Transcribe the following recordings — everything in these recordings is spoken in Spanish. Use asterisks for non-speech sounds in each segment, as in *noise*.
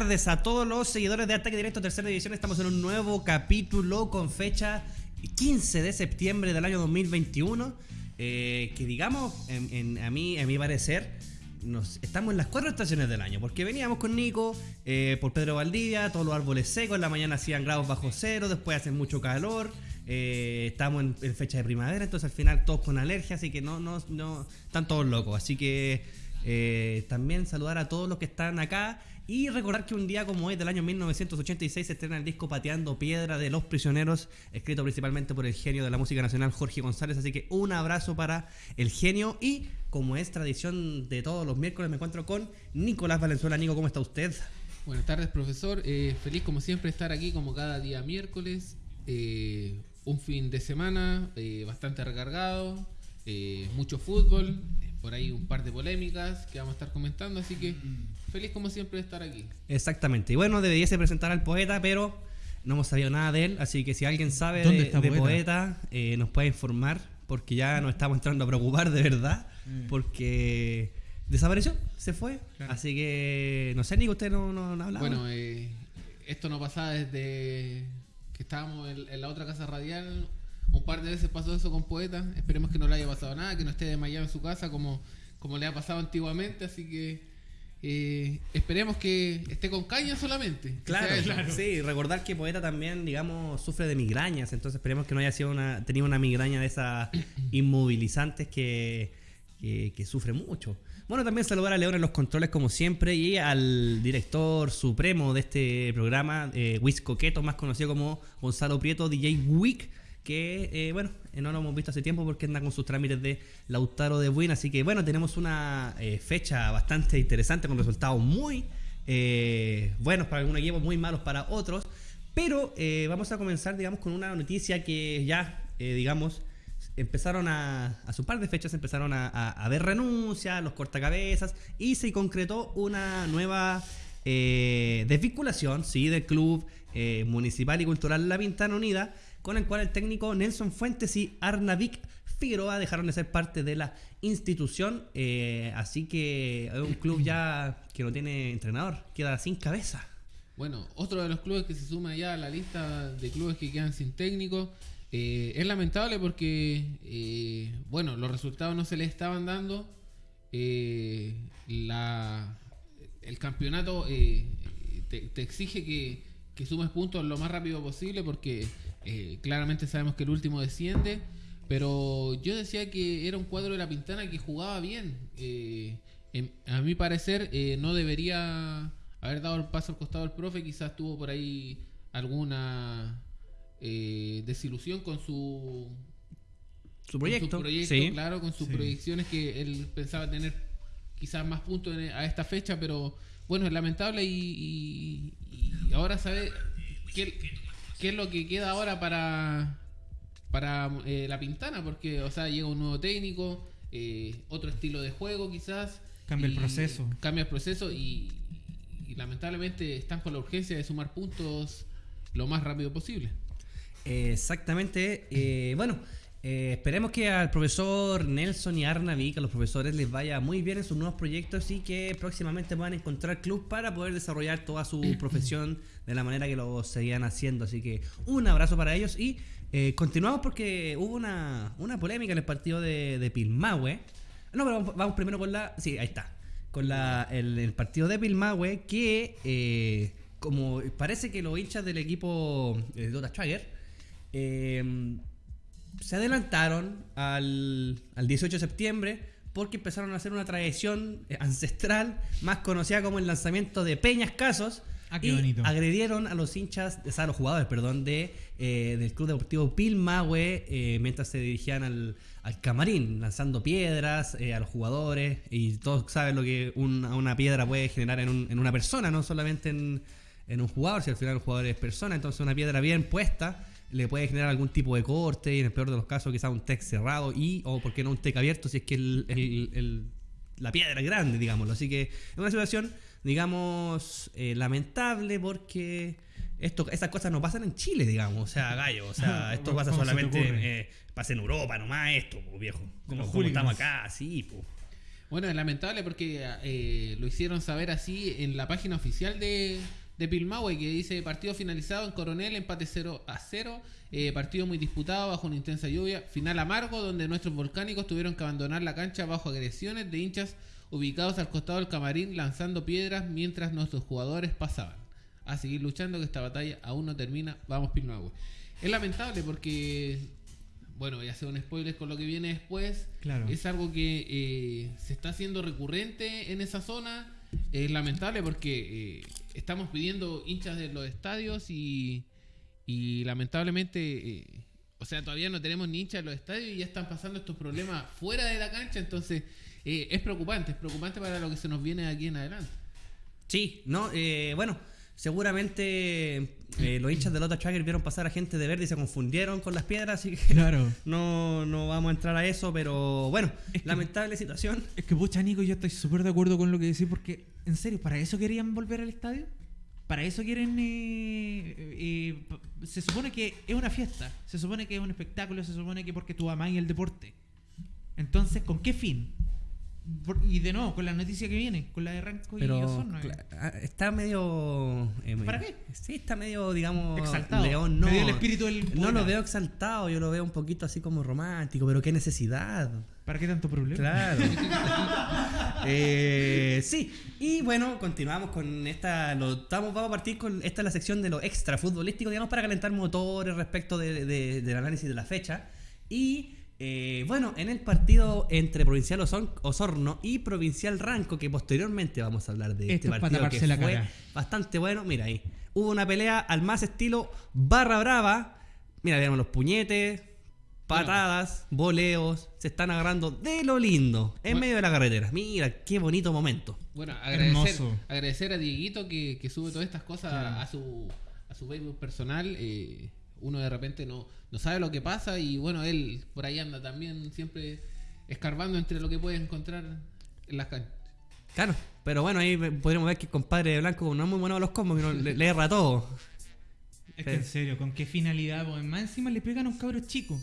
Tardes a todos los seguidores de Ataque Directo Tercera División. Estamos en un nuevo capítulo con fecha 15 de septiembre del año 2021. Eh, que digamos, a, mí, a mi parecer, estamos en las cuatro estaciones del año. Porque veníamos con Nico eh, por Pedro Valdivia, todos los árboles secos. En la mañana hacían grados bajo cero, después hace mucho calor. Eh, estamos en, fecha de primavera, entonces al final todos con alergia, así que no, no, no están todos locos. Así que también saludar a todos los que están acá y recordar que un día como hoy del año 1986 se estrena el disco Pateando Piedra de Los Prisioneros, escrito principalmente por el genio de la música nacional Jorge González. Así que un abrazo para el genio y como es tradición de todos los miércoles me encuentro con Nicolás Valenzuela. Nico, ¿cómo está usted? Buenas tardes, profesor. Eh, feliz como siempre estar aquí como cada día miércoles. Eh, un fin de semana eh, bastante recargado, mucho fútbol, por ahí un par de polémicas que vamos a estar comentando, así que feliz como siempre de estar aquí. Exactamente, y bueno, deberíase presentar al poeta, pero no hemos sabido nada de él, así que si alguien sabe de, poeta, eh, nos puede informar, porque ya nos estamos entrando a preocupar de verdad, porque desapareció, se fue, así que no sé, ni usted no, no, no hablaba. Bueno, esto no pasaba desde estábamos en, la otra casa radial. Un par de veces pasó eso con Poeta. Esperemos que no le haya pasado nada, que no esté desmayado en su casa como, como le ha pasado antiguamente. Así que eh, esperemos que esté con caña solamente. Claro, claro, sí. Recordar que Poeta también, digamos, sufre de migrañas. Entonces esperemos que no haya sido una, tenido una migraña de esas *clears throat* inmovilizantes que, que sufre mucho. Bueno, también saludar a León en los controles como siempre y al director supremo de este programa, eh, Wiz Coqueto, más conocido como Gonzalo Prieto, DJ Wick, que eh, bueno, eh, no lo hemos visto hace tiempo porque anda con sus trámites de Lautaro de Buin, así que bueno, tenemos una eh, fecha bastante interesante con resultados muy buenos para algún equipo, muy malos para otros, pero vamos a comenzar, digamos, con una noticia que ya, digamos, empezaron a, a su par de fechas, empezaron a, a, ver renuncias, los cortacabezas, y se concretó una nueva desvinculación, sí, del club municipal y cultural La Pintana Unida, con el cual el técnico Nelson Fuentes y Arnavik Figueroa dejaron de ser parte de la institución, eh, así que es un club ya que no tiene entrenador, queda sin cabeza. Bueno, otro de los clubes que se suma ya a la lista de clubes que quedan sin técnico eh, es lamentable porque, eh, bueno, los resultados no se le estaban dando. La, el campeonato te, exige que, que, sumes puntos lo más rápido posible porque claramente sabemos que el último desciende. Pero yo decía que era un cuadro de la Pintana que jugaba bien. a mi parecer no debería haber dado el paso al costado del profe. Quizás tuvo por ahí alguna eh, desilusión con su su proyecto, claro, con sus proyecciones que él pensaba tener quizás más puntos a esta fecha, pero bueno, es lamentable y, ahora sabe qué, es lo que queda ahora para para eh, la Pintana, porque o sea, llega un nuevo técnico, eh, otro estilo de juego quizás. Cambia el proceso. Cambia el proceso y, y lamentablemente están con la urgencia de sumar puntos lo más rápido posible. Exactamente. Eh, bueno, eh, esperemos que al profesor Nelson y Arnavi, que a los profesores les vaya muy bien en sus nuevos proyectos y que próximamente puedan encontrar club para poder desarrollar toda su *clears throat* profesión de la manera que lo seguían haciendo. Así que un abrazo para ellos y eh, continuamos porque hubo una, polémica en el partido de, de Pilmahue. No, pero vamos, primero con la... Sí, ahí está. Con la, el, partido de Pilmahue que como parece que los hinchas del equipo de Dota Schwager eh, se adelantaron al, 18 de septiembre porque empezaron a hacer una tradición ancestral más conocida como el lanzamiento de Peñas Casos. Ah, y agredieron a los hinchas, a los jugadores, perdón, de, eh, del Club Deportivo Pilmahue eh, mientras se dirigían al, camarín, lanzando piedras a los jugadores. Y todos saben lo que una piedra puede generar en, en, una persona, no solamente en, en un jugador, si al final el jugador es persona. Entonces una piedra bien puesta le puede generar algún tipo de corte y en el peor de los casos quizás un TEC cerrado y o por qué no un TEC abierto si es que el, la piedra es grande, digámoslo. Así que es una situación, digamos, eh, lamentable porque esto, estas cosas no pasan en Chile, digamos. O sea, gallo, o sea, *laughs* esto pasa solamente, eh, pasa en Europa nomás esto, viejo. Como, estamos acá, sí, pues. Bueno, es lamentable porque eh, lo hicieron saber así en la página oficial de, de Pilmahue, que dice partido finalizado en Coronel, empate 0 a 0, eh, partido muy disputado bajo una intensa lluvia, final amargo donde nuestros volcánicos tuvieron que abandonar la cancha bajo agresiones de hinchas ubicados al costado del camarín lanzando piedras mientras nuestros jugadores pasaban. A seguir luchando que esta batalla aún no termina, vamos Pilmahue. Es lamentable porque bueno, voy a hacer un spoiler con lo que viene después. Claro. Es algo que eh, se está haciendo recurrente en esa zona. Es lamentable porque eh, estamos pidiendo hinchas de los estadios y, y lamentablemente, eh, o sea, todavía no tenemos ni hinchas en los estadios y ya están pasando estos problemas fuera de la cancha. Entonces, eh, es preocupante, es preocupante para lo que se nos viene aquí en adelante. Sí, no, bueno, seguramente eh, los hinchas de Lota Tracker vieron pasar a gente de verde y se confundieron con las piedras, así que Claro. *laughs* no, no vamos a entrar a eso, pero bueno, Es que- lamentable situación. Es que, pucha, Nico, yo estoy súper de acuerdo con lo que decís, porque, en serio, ¿para eso querían volver al estadio? ¿Para eso quieren...? eh, eh, p- se supone que es una fiesta, se supone que es un espectáculo, se supone que porque tú amáis el deporte. Entonces, ¿con qué fin? Y de nuevo, con la noticia que viene, con la de Ranco y Osorno. ah, está medio... eh, ¿Para qué? Sí, está medio, digamos... Exaltado. León, no. Me dio el espíritu del No lo veo exaltado, yo lo veo un poquito así como romántico, pero qué necesidad. ¿Para qué tanto problema? Claro. *laughs* Eh, sí, y bueno, continuamos con esta. Lo, estamos, vamos a partir con. Esta es la sección de lo extra futbolístico, digamos, para calentar motores respecto de- de- del análisis de la fecha. Y eh, bueno, en el partido entre Provincial Osorno y Provincial Ranco, que posteriormente vamos a hablar de Esto este es pa' partido que la fue cara. bastante bueno. Mira ahí, hubo una pelea al más estilo barra brava. Mira, vemos los puñetes, patadas, voleos, se están agarrando de lo lindo en Bueno. medio de la carretera. Mira, qué bonito momento. Bueno, agradecer, Hermoso. agradecer a Dieguito que, que sube todas estas cosas Claro. a su a su Facebook personal. eh, uno de repente no, no sabe lo que pasa y bueno, él por ahí anda también siempre escarbando entre lo que puede encontrar en las canchas. Claro, pero bueno, ahí podríamos ver que el compadre de Blanco no es muy bueno a los combos, que no, le, le erra todo. Es que en serio, ¿con qué finalidad? Pues más encima le pegan a un cabro chico.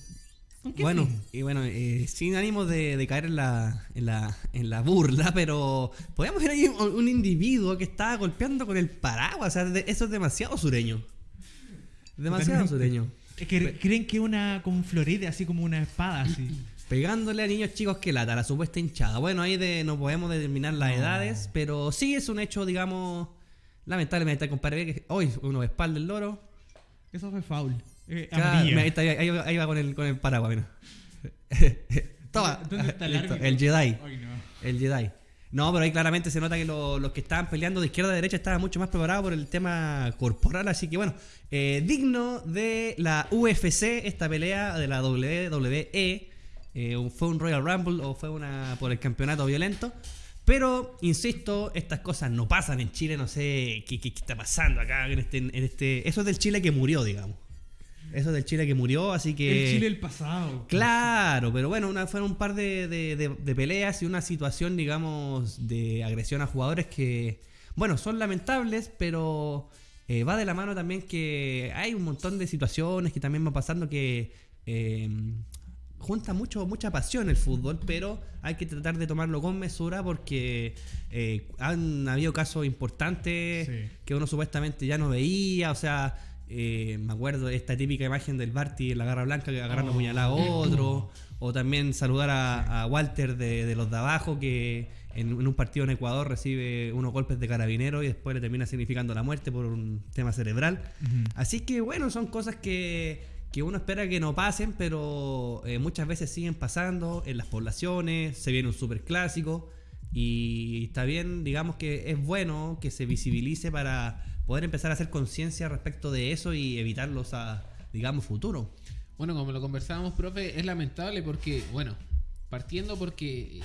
¿Con qué Bueno, fin? y bueno, eh, sin ánimo de, de caer en la, en, la, en la burla, pero podemos ver ahí un, un individuo que estaba golpeando con el paraguas. O sea, de- eso es demasiado sureño. Demasiado sureño. Es que creen que una con florete, así como una espada, así. *clears throat* Pegándole a niños chicos que lata, la supuesta hinchada. Bueno, ahí de, no podemos determinar las No. edades, pero sí es un hecho, digamos, lamentablemente, compadre que hoy uno espalda el loro. Eso fue foul. Eh, Claro, amarilla. mira, ahí, está, ahí va- ahí va con el, con el paraguas, mira. *laughs* Toma, ¿Dónde está el listo, árbitro? el Jedi. Ay, no. El Jedi. No, pero ahí claramente se nota que lo- los que estaban peleando de izquierda a derecha estaban mucho más preparados por el tema corporal. Así que bueno, eh, digno de la UFC, esta pelea de la WWE. eh, fue un Royal Rumble o fue una por el campeonato violento. Pero, insisto, estas cosas no pasan en Chile. No sé qué, qué- qué está pasando acá en este, en este. Eso es del Chile que murió, digamos. Eso es del Chile que murió, así que. El Chile del pasado. Claro, pero bueno, una, fueron un par de, de- de- de peleas y una situación, digamos, de agresión a jugadores que, bueno, son lamentables, pero eh, va de la mano también que hay un montón de situaciones que también van pasando que eh, junta mucho, mucha pasión el fútbol, pero hay que tratar de tomarlo con mesura porque eh, han habido casos importantes Sí. que uno supuestamente ya no veía, o sea, eh, me acuerdo de esta típica imagen del Barty en la garra blanca que agarrando Oh. puñalada a otro, *clears throat* o también saludar a, a Walter de, de los de abajo que en, en un partido en Ecuador recibe unos golpes de carabinero y después le termina significando la muerte por un tema cerebral. Así que bueno, son cosas que, que uno espera que no pasen, pero eh, muchas veces siguen pasando en las poblaciones, se viene un super clásico y está bien, digamos que es bueno que se visibilice para poder empezar a hacer conciencia respecto de eso y evitarlos a, digamos, futuro. Bueno, como lo conversábamos, profe, es lamentable porque, bueno, partiendo porque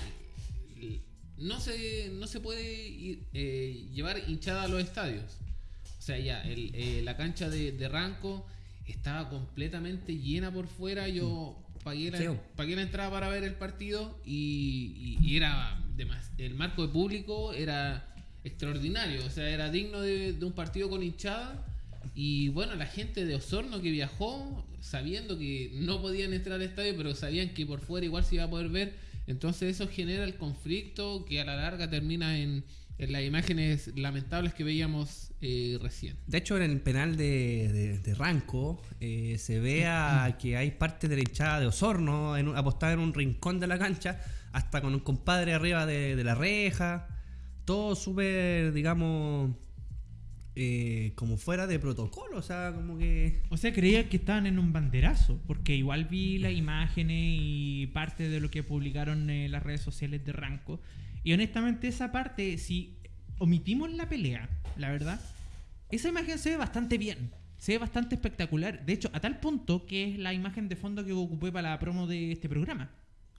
eh, no se, no se puede eh, llevar hinchada a los estadios. O sea, ya, el, eh, la cancha de, de Ranco estaba completamente llena por fuera. Yo pagué la, Sí. pagué la entrada para ver el partido y, y- y era el marco de público era extraordinario. O sea, era digno de, de un partido con hinchada. Y bueno, la gente de Osorno que viajó, sabiendo que no podían entrar al estadio, pero sabían que por fuera igual se iba a poder ver, Entonces eso genera el conflicto que a la larga termina en, en las imágenes lamentables que veíamos eh, recién. De hecho, en el penal de, de- de Ranco eh, se ve a que hay parte de la hinchada de Osorno en apostada en un rincón de la cancha, hasta con un compadre arriba de, de la reja. Todo súper, digamos, eh, como fuera de protocolo. O sea, como que. O sea, creía que estaban en un banderazo, porque igual vi las imágenes y parte de lo que publicaron en las redes sociales de Ranco. Y honestamente esa parte, si omitimos la pelea, la verdad, esa imagen se ve bastante bien. Se ve bastante espectacular. De hecho, a tal punto que es la imagen de fondo que ocupé para la promo de este programa.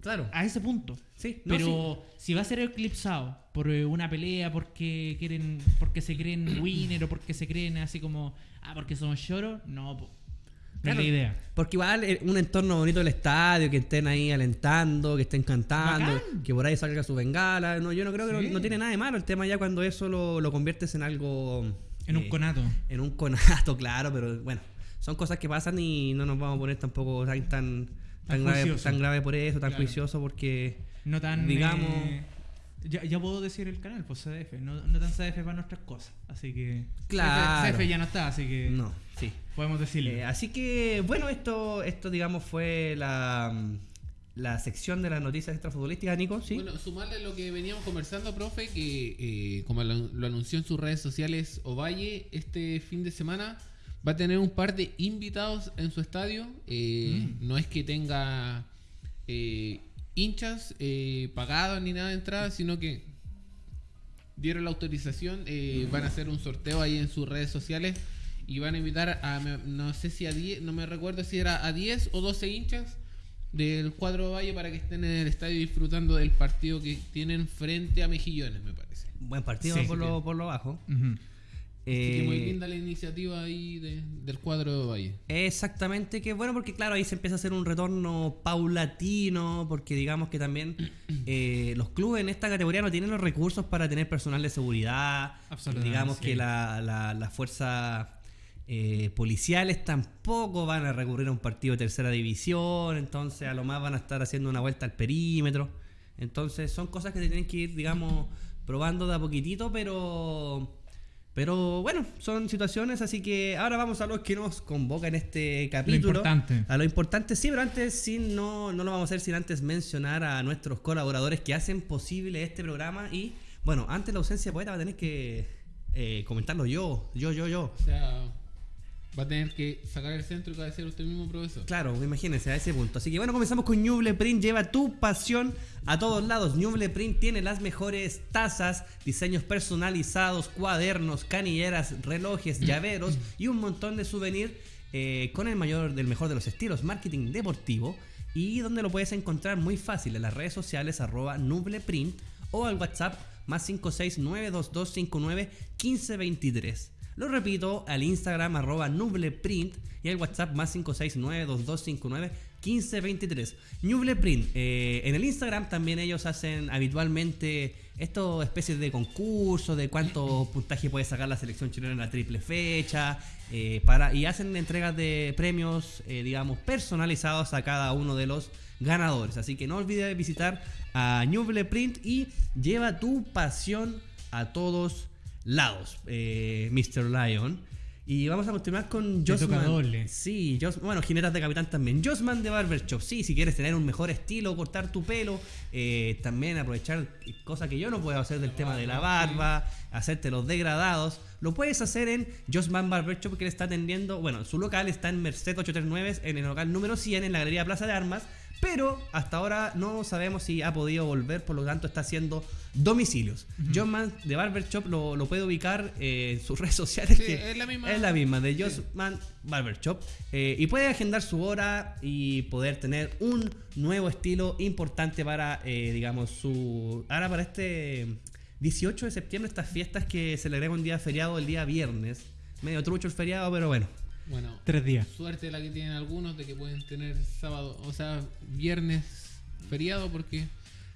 Claro. A ese punto. Sí, no, Pero si va a ser eclipsado por eh, una pelea porque quieren, porque se creen *clears throat* winner o porque se creen así como, ah, porque son lloros, no, po. no es la idea. Porque igual eh, un entorno bonito del estadio, que estén ahí alentando, que estén cantando, Bacán. que por ahí salga su bengala. No, yo no creo que no, no tiene nada de malo el tema ya cuando eso lo, lo conviertes en algo. En un eh, conato. En un conato, *laughs* claro, pero bueno, son cosas que pasan y no nos vamos a poner tampoco tan, tan, Tan grave, juicioso. tan grave por eso, tan Claro. juicioso porque. No tan. digamos- eh, ya, ya puedo decir el canal, pues CDF. No, no tan CDF para nuestras cosas. Así que. Claro. CDF ya no está, así que. No, sí. Podemos decirle. Eh, así que, bueno, esto, esto digamos, fue la, la sección de las noticias extrafutbolísticas, Nico, ¿sí? Bueno, sumarle lo que veníamos conversando, profe, que eh, como lo, lo anunció en sus redes sociales Ovalle, este fin de semana va a tener un par de invitados en su estadio. Eh, No es que tenga eh, hinchas eh, pagados ni nada de entrada, sino que dieron la autorización, eh, van a hacer un sorteo ahí en sus redes sociales y van a invitar a, me- no sé si a 10, no me recuerdo si era a 10 o 12 hinchas del cuadro Valle para que estén en el estadio disfrutando del partido que tienen frente a Mejillones, me parece. Buen partido Sí. por, lo, por lo bajo. Ujú. Así que muy Eh, linda la iniciativa ahí de- del cuadro de Valle. Exactamente, que bueno, porque claro, ahí se empieza a hacer un retorno paulatino, porque digamos que también *clears throat* eh, los clubes en esta categoría no tienen los recursos para tener personal de seguridad, Absolutamente, digamos sí. que la, la, la fuerza eh, policiales tampoco van a recurrir a un partido de tercera división, entonces a lo más van a estar haciendo una vuelta al perímetro, entonces son cosas que se tienen que ir, digamos, probando de a poquitito, pero... Pero bueno, son situaciones, así que ahora vamos a lo que nos convoca en este capítulo. importante. A lo importante, sí, pero antes sí, no, no lo vamos a hacer sin antes mencionar a nuestros colaboradores que hacen posible este programa. Y bueno, antes de la ausencia de poeta va a tener que eh, comentarlo yo, yo, yo, yo. O sea, va a tener que sacar el centro y cabecear usted mismo, profesor. Claro, imagínense a ese punto. Así que bueno, comenzamos con Ñuble Print. Lleva tu pasión a todos lados. Ñuble Print tiene las mejores tazas, diseños personalizados, cuadernos, canilleras, relojes, *clears throat* llaveros y un montón de souvenirs eh, con el mayor del mejor de los estilos, marketing deportivo. Y donde lo puedes encontrar muy fácil en las redes sociales arroba nubleprint o al WhatsApp más 56922591523. Lo repito, al Instagram arroba nubleprint y al WhatsApp más 56922591523. Nubleprint, eh, en el Instagram también ellos hacen habitualmente estos especies de concursos de cuánto *laughs* puntaje puede sacar la selección chilena en la triple fecha eh, para, y hacen entregas de premios, eh, digamos, personalizados a cada uno de los ganadores. Así que no olvides visitar a Nubleprint y lleva tu pasión a todos lados, eh, Mr. Lion. Y vamos a continuar con Josman. doble. Sí, bueno, Jinetas de Capitán también. Josman de Barber Shop. Sí, si quieres tener un mejor estilo, cortar tu pelo, eh, también aprovechar cosas que yo no puedo hacer del tema de la barba, hacerte los degradados. Lo puedes hacer en Josman Barber Shop que le está atendiendo. Bueno, su local está en Merced 839, en el local número 100, en la Galería Plaza de Armas. Pero hasta ahora no sabemos si ha podido volver, por lo tanto está haciendo domicilios. John Man de Barber Shop lo, lo puede ubicar eh, en sus *laughs* redes sociales. Sí, que es la misma- Es la misma, de Sí. Man Barber Shop. Eh, y puede agendar su hora y poder tener un nuevo estilo importante para, eh, digamos, su. Ahora para este 18 de septiembre, estas fiestas que se le agrega un día feriado el día viernes. Medio trucho el feriado, pero bueno. Bueno, Tres días. suerte la que tienen algunos de que pueden tener sábado, o sea, viernes feriado porque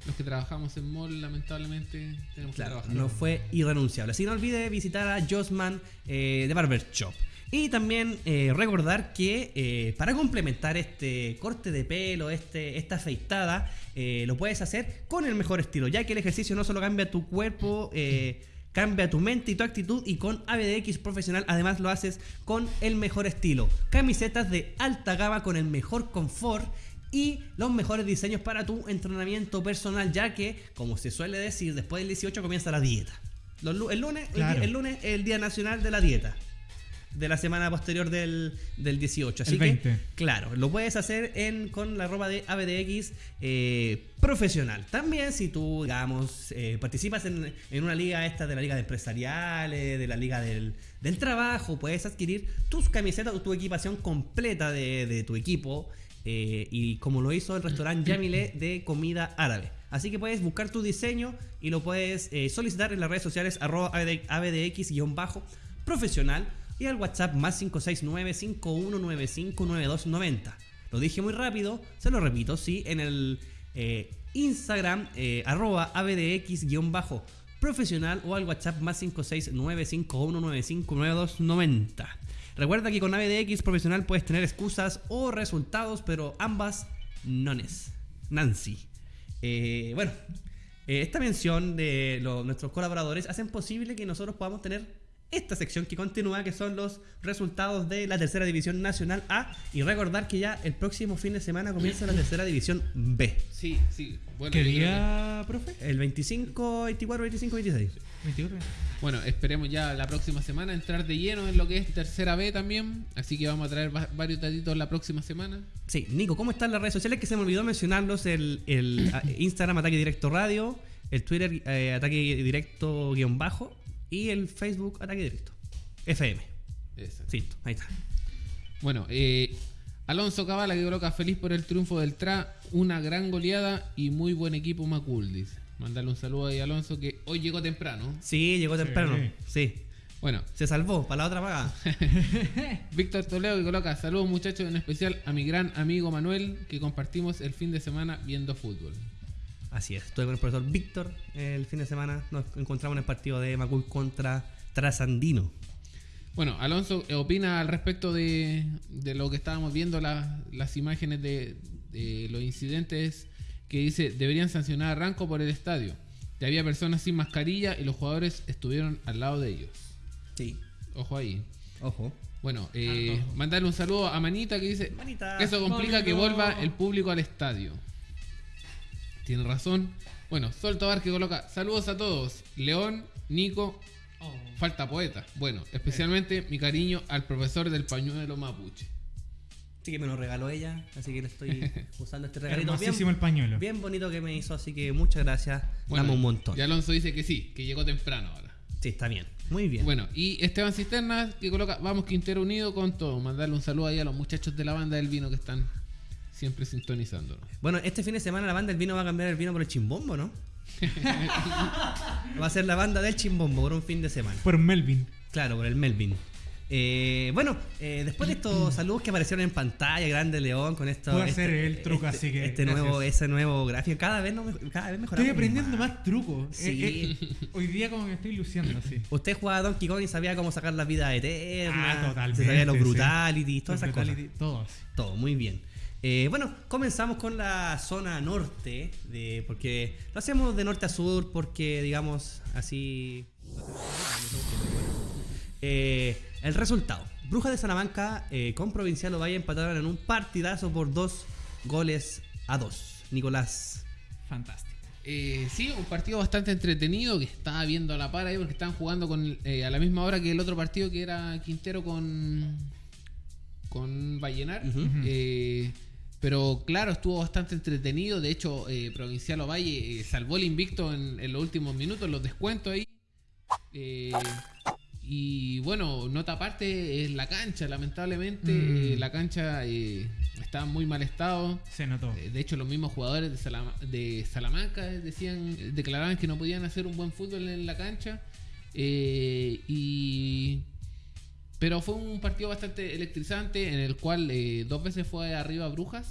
los que trabajamos en mall lamentablemente tenemos Claro, que trabajar. no fue irrenunciable. Así que no olvide visitar a Josman eh, de Barber Shop. Y también eh, recordar que eh, para complementar este corte de pelo, este, esta afeitada, eh, lo puedes hacer con el mejor estilo, ya que el ejercicio no solo cambia tu cuerpo, eh, cambia tu mente y tu actitud y con ABDX Profesional además lo haces con el mejor estilo. Camisetas de alta gama con el mejor confort y los mejores diseños para tu entrenamiento personal, ya que, como se suele decir, después del 18 comienza la dieta. Los el, lunes, el Claro. el lunes es el Día Nacional de la Dieta. De la semana posterior del, del 18. Así El que, 20. claro, lo puedes hacer en, con la ropa de ABDX eh, profesional. También, si tú, digamos, eh, participas en, en una liga esta de la liga de empresariales, de la liga del, del trabajo, puedes adquirir tus camisetas o tu equipación completa de, de tu equipo. eh, y como lo hizo el restaurante Yamile de comida árabe. Así que puedes buscar tu diseño y lo puedes solicitar en las redes sociales arroba abdx-profesional y al WhatsApp más 569-5195-9290. Lo dije muy rápido, se lo repito, sí, en el eh, Instagram eh, arroba abdx-profesional o al WhatsApp más 569-5195-9290. Recuerda que con ABDX profesional puedes tener excusas o resultados, pero ambas nones. Nancy. Eh, bueno, esta mención de nuestros colaboradores hacen posible que nosotros podamos tener esta sección que continúa, que son los resultados de la tercera división nacional A. Y recordar que ya el próximo fin de semana comienza la tercera división B. Sí, sí. Bueno, ¿Qué día, profe? El 25, 24, 25, 26. 24. que- bueno, esperemos ya la próxima semana entrar de lleno en lo que es tercera B también. Así que vamos a traer va- varios datitos la próxima semana. Sí, Nico, ¿cómo están las redes sociales? Que se me olvidó mencionarlos: el, el a- Instagram Ataque Directo Radio, el Twitter eh, Ataque Directo guion bajo y el Facebook Ataque Directo. FM. Exacto. Sí, ahí está. Bueno, eh, Alonso Cabala que coloca feliz por el triunfo del TRA, una gran goleada y muy buen equipo Macul, dice. Mandarle un saludo ahí a Alonso que hoy llegó temprano. Sí, llegó temprano. Sí. Bueno, Se salvó para la otra paga. *laughs* Víctor Toledo que coloca saludos muchachos, en especial a mi gran amigo Manuel que compartimos el fin de semana viendo fútbol. Así es. Estuve con el profesor Víctor el fin de semana. Nos encontramos en el partido de Macul contra Trasandino. Bueno, Alonso eh, opina al respecto de, de lo que estábamos viendo, la- las imágenes de, de los incidentes, que dice, deberían sancionar a Ranco por el estadio. Ya había personas sin mascarilla y los jugadores estuvieron al lado de ellos. Sí. Ojo ahí. Ojo. Bueno, eh, ojo. mandarle un saludo a Manita que dice, Manita. eso complica que vuelva el público al estadio. Tiene razón. Bueno, Sol Tobar que coloca, saludos a todos. León, Nico, Oh. Falta poeta. Bueno, especialmente mi cariño al profesor del pañuelo mapuche. Sí que me lo regaló ella. Así que le estoy *laughs* usando este regalito Hermosísimo el bien, pañuelo. bien bonito que me hizo. Así que muchas gracias. Bueno, Dame un montón. Y Alonso dice que sí, que llegó temprano ahora. Sí, está bien. Muy bien. Bueno, y Esteban Cisterna que coloca, vamos Quintero Unido con todo. Mandarle un saludo ahí a los muchachos de la banda del vino que están siempre sintonizándonos. Bueno, este fin de semana la banda del vino va a cambiar el vino por el chimbombo, ¿no? *laughs* va a ser la banda del chimbombo por un fin de semana. Por Melvin. Claro, por el Melvin. Eh, bueno, eh, después de estos *clears throat* saludos que aparecieron en pantalla, Grande León, con esto. Puedo hacer el truco, este- así que Este gracias. nuevo, ese nuevo gráfico, cada vez, no, me- cada vez mejoramos. Estoy aprendiendo más trucos. Sí. Eh, eh, hoy día como que estoy luciendo así. Usted jugaba a Donkey Kong y sabía cómo sacar la vida eterna. Ah, totalmente, Se sabía los sí. brutalities, todas Los esas cosas. brutality, Todo así. Todo, muy bien. Eh, bueno, comenzamos con la zona norte, de, porque lo hacemos de norte a sur, porque digamos así... Eh, el resultado. Brujas de Salamanca eh, con Provincial Ovalle empataron en un partidazo por dos goles a dos. Nicolás. Fantástico. Eh, sí, un partido bastante entretenido que estaba viendo a la par ahí porque estaban jugando con, eh, a la misma hora que el otro partido que era Quintero con, con Vallenar. Eh, pero claro, estuvo bastante entretenido. De hecho, eh, Provincial Ovalle eh, salvó el invicto en, en los últimos minutos, los descuentos ahí. Eh, y bueno, nota aparte es la cancha, lamentablemente. Mm. eh, la cancha eh, está en muy mal estado. Se notó. Eh, De hecho, los mismos jugadores de, de Salamanca decían, declaraban que no podían hacer un buen fútbol en la cancha. Eh, y pero fue un partido bastante electrizante en el cual eh, dos veces fue arriba Brujas.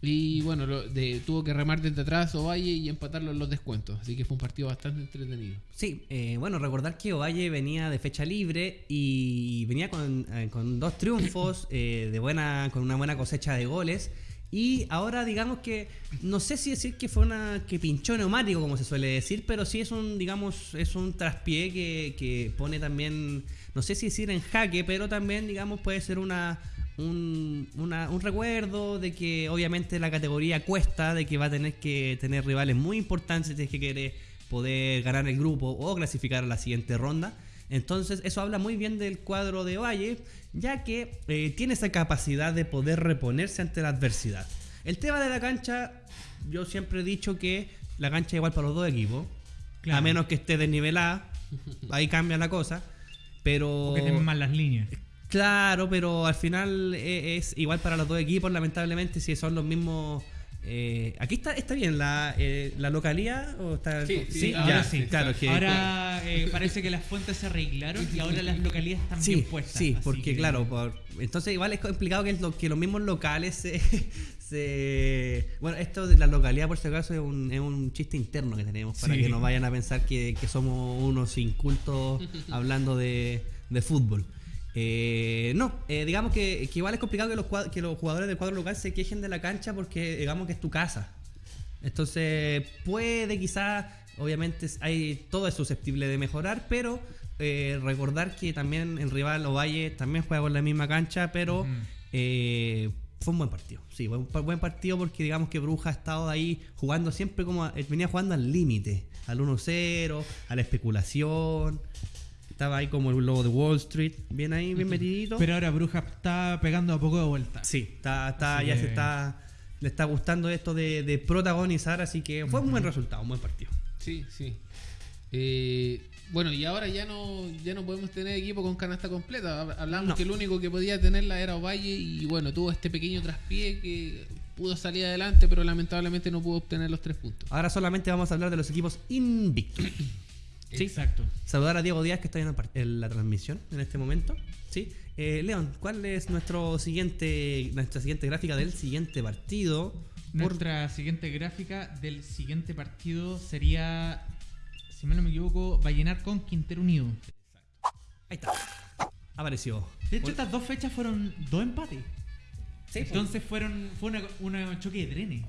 Y bueno, lo- de- tuvo que remar desde atrás Ovalle y empatarlo en los descuentos. Así que fue un partido bastante entretenido. Sí, eh, bueno, recordar que Ovalle venía de fecha libre y venía con, eh, con dos triunfos, eh, de buena, con una buena cosecha de goles. Y ahora digamos que, no sé si decir que fue una que pinchó neumático, como se suele decir, pero sí es un, digamos, es un traspié que, que pone también, no sé si decir en jaque, pero también, digamos, puede ser una, un, una- un recuerdo de que obviamente la categoría cuesta, de que va a tener que tener rivales muy importantes si es que quiere poder ganar el grupo o clasificar a la siguiente ronda. Entonces eso habla muy bien del cuadro de Valle, ya que eh, tiene esa capacidad de poder reponerse ante la adversidad. El tema de la cancha, yo siempre he dicho que la cancha es igual para los dos equipos, Claro. a menos que esté desnivelada, ahí cambia la cosa. Pero Porque tienen las líneas. Claro, pero al final e- es, igual para los dos equipos, lamentablemente, si son los mismos. eh, aquí está, está bien la, eh, la localía o está Sí, sí, sí, ahora ya, sí, claro que Ahora eh, parece que las fuentes se arreglaron y ahora las localidades están sí, bien puestas. sí, porque que- claro, por- entonces igual es complicado que, lo- que los mismos locales se, se- bueno, esto de la localidad por si acaso es un, es un chiste interno que tenemos para Sí. que no vayan a pensar que, que somos unos incultos *laughs* hablando de, de fútbol. Eh, no, eh, digamos que, que igual es complicado que los, que los jugadores del cuadro local se quejen de la cancha porque digamos que es tu casa. Entonces puede quizás, obviamente hay todo es susceptible de mejorar, pero eh, recordar que también el rival Ovalle también juega con la misma cancha, pero fue un buen partido. Sí, fue un buen partido porque digamos que Bruja ha estado ahí jugando siempre como a- venía jugando al límite, al 1-0, a la especulación. Estaba ahí como el logo de Wall Street, bien ahí, bien metidito. Pero ahora Bruja está pegando a poco de vuelta. Sí, está, está, ya que- se está, le está gustando esto de, de protagonizar, así que fue un buen resultado, un buen partido. Sí, sí. Eh, bueno, y ahora ya no, ya no podemos tener equipo con canasta completa. Hab- Hablamos No. que el único que podía tenerla era Ovalle y bueno, tuvo este pequeño traspié que pudo salir adelante, pero lamentablemente no pudo obtener los tres puntos. Ahora solamente vamos a hablar de los equipos invictos. *coughs* Sí. Exacto. Saludar a Diego Díaz que está en la transmisión en este momento. Sí. Eh, León, ¿cuál es nuestro siguiente, nuestra siguiente gráfica del siguiente partido? Por- Nuestra siguiente gráfica del siguiente partido sería, si mal no me equivoco, Vallenar con Quintero Unido. Ahí está. Apareció. De hecho, Por- estas dos fechas fueron dos empates. Sí, Entonces fueron fue una, una choque de trenes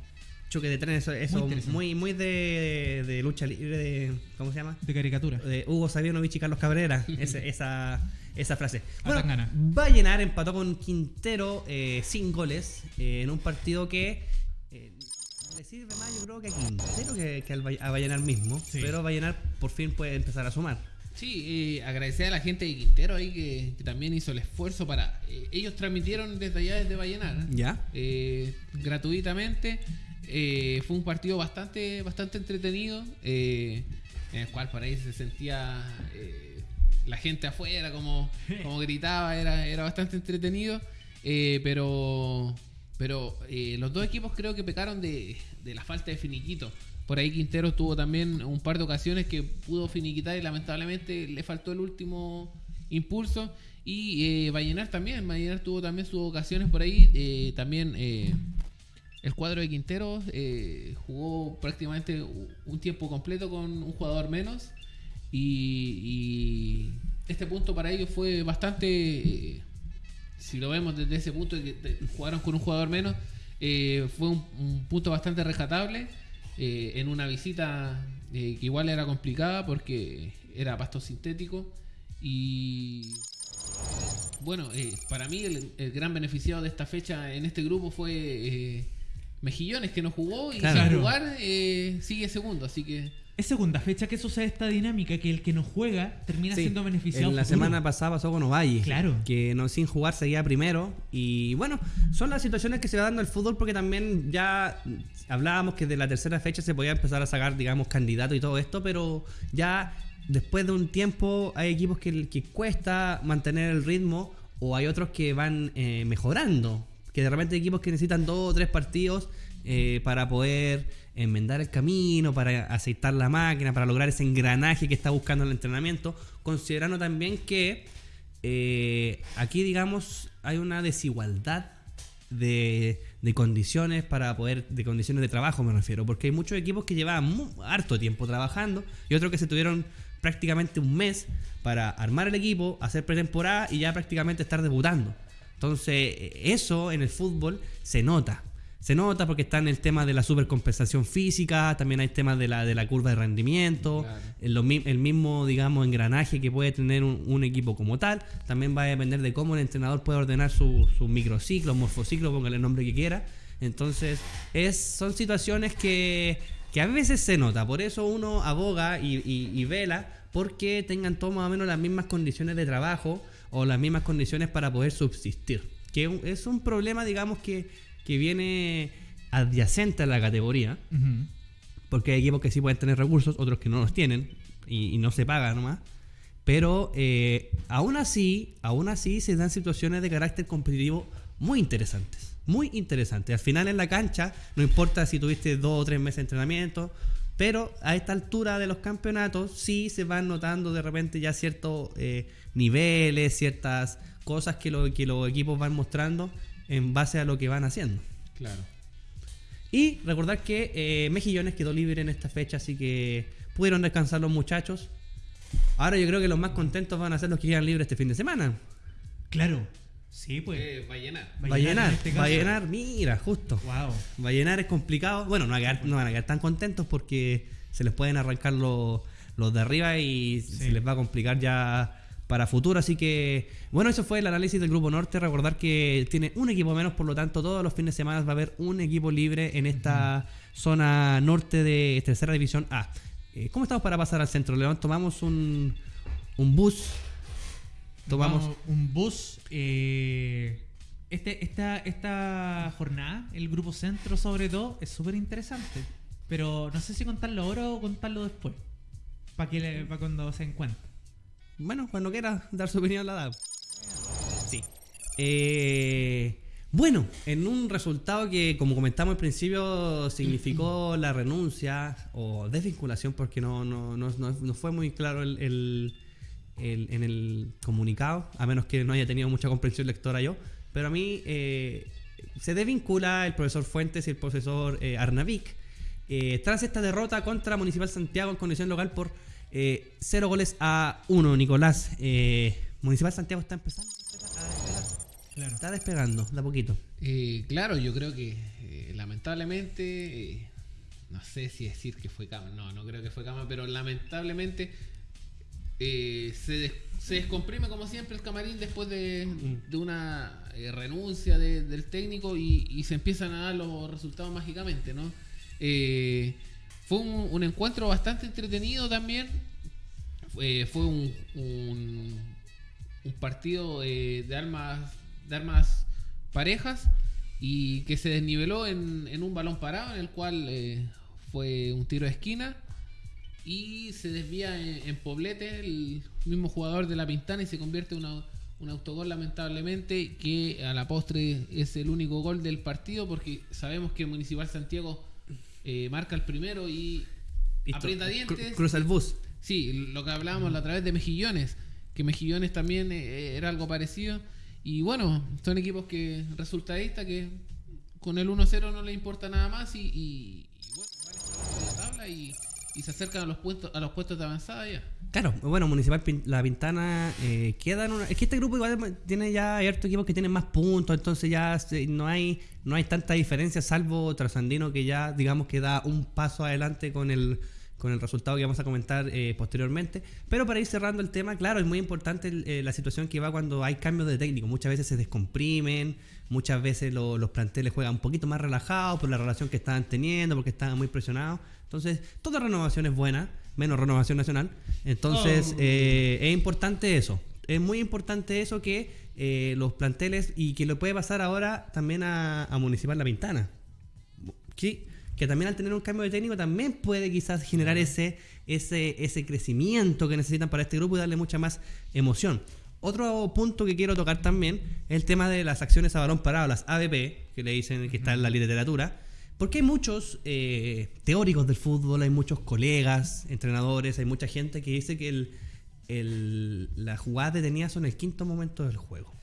choque de trenes, eso, eso muy, muy de, de lucha libre, de, ¿cómo se llama? de caricatura. de Hugo Sabinovich y Carlos Cabrera, *laughs* ese- esa, esa frase. Bueno, Atangana. Vallenar empató con Quintero eh, sin goles eh, en un partido que eh, le sirve más yo creo que a Quintero que, que al a Vallenar mismo, Sí. pero Vallenar por fin puede empezar a sumar. Sí, eh, agradecer a la gente de Quintero ahí que, que también hizo el esfuerzo para... eh, ellos transmitieron desde allá, desde Vallenar. ¿Ya? eh, gratuitamente. Eh, fue un partido bastante, bastante entretenido, eh, en el cual por ahí se sentía eh, la gente afuera, como, como gritaba, era, era bastante entretenido. eh, pero pero eh, los dos equipos creo que pecaron de, de la falta de finiquito. Por ahí Quintero tuvo también un par de ocasiones que pudo finiquitar y lamentablemente le faltó el último impulso. Y eh, Vallenar también, Vallenar tuvo también sus ocasiones por ahí. eh, también el cuadro de Quintero jugó prácticamente un tiempo completo con un jugador menos. Y, este punto para ellos fue bastante, si lo vemos desde ese punto de que jugaron con un jugador menos, eh, fue un, un punto bastante rescatable eh, en una visita eh, que igual era complicada porque era pasto sintético y bueno, para mí el, gran beneficiado de esta fecha en este grupo fue Mejillones que no jugó y Claro. sin jugar eh, sigue segundo, así que Es segunda fecha que sucede esta dinámica, que el que no juega termina Sí, siendo beneficiado. En la futuro. semana pasada pasó con Ovalle. Claro. Que no, sin jugar seguía primero. Y bueno, son las situaciones que se va dando el fútbol porque también ya hablábamos que de la tercera fecha se podía empezar a sacar, digamos, candidatos y todo esto, pero ya después de un tiempo hay equipos que, que cuesta mantener el ritmo o hay otros que van eh, mejorando. Que de repente hay equipos que necesitan dos o tres partidos eh, para poder enmendar el camino, para aceitar la máquina, para lograr ese engranaje que está buscando el entrenamiento, considerando también que eh, aquí, digamos, hay una desigualdad de, de condiciones para poder, de condiciones de trabajo me refiero, porque hay muchos equipos que llevaban harto tiempo trabajando y otros que se tuvieron prácticamente un mes para armar el equipo, hacer pretemporada y ya prácticamente estar debutando. Entonces, eso en el fútbol se nota. Se nota porque está en el tema de la supercompensación física, también hay temas de la, de la curva de rendimiento, Claro. el, mismo, digamos, engranaje que puede tener un, un equipo como tal. También va a depender de cómo el entrenador puede ordenar sus su microciclos, morfociclos, póngale el nombre que quiera. Entonces, es, son situaciones que, que a veces se nota. Por eso uno aboga y, y- y vela porque tengan todos más o menos las mismas condiciones de trabajo o las mismas condiciones para poder subsistir. Que es un problema, digamos, que, que viene adyacente a la categoría. Porque hay equipos que sí pueden tener recursos, otros que no los tienen y, y no se paga nomás. Pero eh, aún así, aún así se dan situaciones de carácter competitivo muy interesantes. Muy interesantes. Al final en la cancha, no importa si tuviste dos o tres meses de entrenamiento, pero a esta altura de los campeonatos sí se van notando de repente ya ciertos eh, niveles, ciertas cosas que, lo- que los equipos van mostrando en base a lo que van haciendo. Claro. Y recordar que eh, Mejillones quedó libre en esta fecha, así que pudieron descansar los muchachos. Ahora yo creo que los más contentos van a ser los que quedan libres este fin de semana. Claro. Sí, pues. Eh, va a llenar. Va a Va a llenar llenar, en este caso. va a llenar, mira, justo. Wow. Va a llenar es complicado. Bueno, no, van a quedar- no van a quedar tan contentos porque se les pueden arrancar los, los de arriba y se les va a complicar ya para futuro. Así que, bueno, eso fue el análisis del Grupo Norte. Recordar que tiene un equipo menos, por lo tanto, todos los fines de semana va a haber un equipo libre en esta zona norte de Tercera División A. Eh, ¿Cómo estamos para pasar al centro, León? Tomamos un, un bus. Tomamos. Un bus. eh, este, esta, esta jornada, el grupo centro sobre todo, es súper interesante. Pero no sé si contarlo ahora o contarlo después. Para que pa' cuando se encuentre. Bueno, cuando quiera dar su opinión la da. Sí. Eh, bueno, en un resultado que, como comentamos al principio, significó *clears throat* la renuncia o desvinculación, porque no, no, no, no- fue muy claro el, el- el- en el comunicado, a menos que no haya tenido mucha comprensión lectora yo. Pero a mí eh, se desvincula el profesor Fuentes y el profesor eh, Arnavik eh, tras esta derrota contra Municipal Santiago en condición local por eh, 0 goles a 1, Nicolás. eh, Municipal Santiago está empezando a despegar. Claro. Está despegando, de a poquito. Eh, claro, yo creo que eh, lamentablemente, eh, no sé si decir que fue cama, no, no creo que fue cama, pero lamentablemente se, des- se descomprime como siempre el camarín después de, de una renuncia de- del técnico y, y se empiezan a dar los resultados mágicamente, ¿no? Eh, fue un, encuentro bastante entretenido también. Fue, un, partido de armas de armas parejas y que se desniveló en, un balón parado en el cual eh, fue un tiro de esquina y se desvía en, en Poblete el mismo jugador de la Pintana y se convierte en un autogol lamentablemente que a la postre es el único gol del partido porque sabemos que Municipal Santiago eh, marca el primero y Listo. aprieta dientes Cru- Cruza el bus. Sí, lo que hablábamos la otra vez de Mejillones, que Mejillones también eh, era algo parecido. Y bueno, son equipos que resultadistas que con el 1-0 no le importa nada más y, y- y bueno, van la tabla y, y se acercan a los puestos a los puestos de avanzada ya. Claro, bueno, Municipal La Pintana eh, queda en una... Es que este grupo igual tiene ya ciertos equipos que tienen más puntos, entonces ya no hay no hay tanta diferencia, salvo Trasandino que ya, digamos, que da un paso adelante con el con el resultado que vamos a comentar eh, posteriormente. Pero para ir cerrando el tema, claro, es muy importante eh, la situación que va cuando hay cambios de técnico. Muchas veces se descomprimen, muchas veces lo- los planteles juegan un poquito más relajados por la relación que estaban teniendo, porque estaban muy presionados. Entonces, toda renovación es buena, menos renovación nacional. Entonces, Oh. eh, es importante eso. Es muy importante eso que eh, los planteles y que le puede pasar ahora también a, a Municipal La Pintana. Sí, que también al tener un cambio de técnico también puede quizás generar ese, ese, ese crecimiento que necesitan para este grupo y darle mucha más emoción. Otro punto que quiero tocar también es el tema de las acciones a balón parado, las ABP, que le dicen que está en la literatura. Porque hay muchos eh, teóricos del fútbol, hay muchos colegas, entrenadores, hay mucha gente que dice que el, el- las jugadas detenidas son el quinto momento del juego.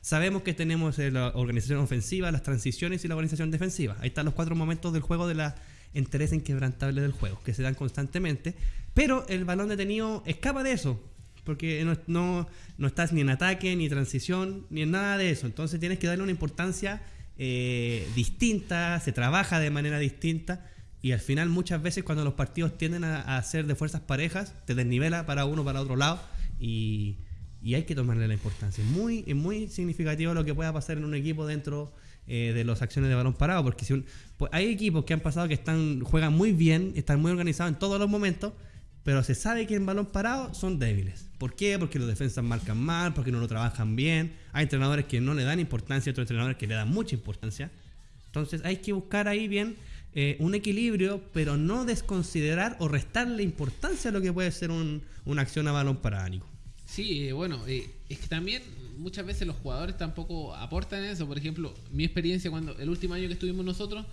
sabemos que tenemos eh, la organización ofensiva, las transiciones y la organización defensiva. Ahí están los cuatro momentos del juego de la interés inquebrantable del juego, que se dan constantemente. Pero el balón detenido escapa de eso, porque no, no, no estás ni en ataque, ni transición, ni en nada de eso. Entonces tienes que darle una importancia eh, distinta, se trabaja de manera distinta. Y al final muchas veces cuando los partidos tienden a, a ser de fuerzas parejas, te desnivela para uno, para otro lado. Y, y hay que tomarle la importancia. Es muy, es muy significativo lo que pueda pasar en un equipo dentro eh, de las acciones de balón parado. Porque si un- pues hay equipos que han pasado que están juegan muy bien, están muy organizados en todos los momentos, pero se sabe que en balón parado son débiles. ¿Por qué? Porque los defensas marcan mal, porque no lo trabajan bien. Hay entrenadores que no le dan importancia, otros entrenadores que le dan mucha importancia. Entonces hay que buscar ahí bien eh, un equilibrio, pero no desconsiderar o restarle importancia a lo que puede ser un- una acción a balón parado, Nico. Sí, eh, bueno, eh, es que también muchas veces los jugadores tampoco aportan eso. Por ejemplo, mi experiencia cuando el último año que estuvimos nosotros,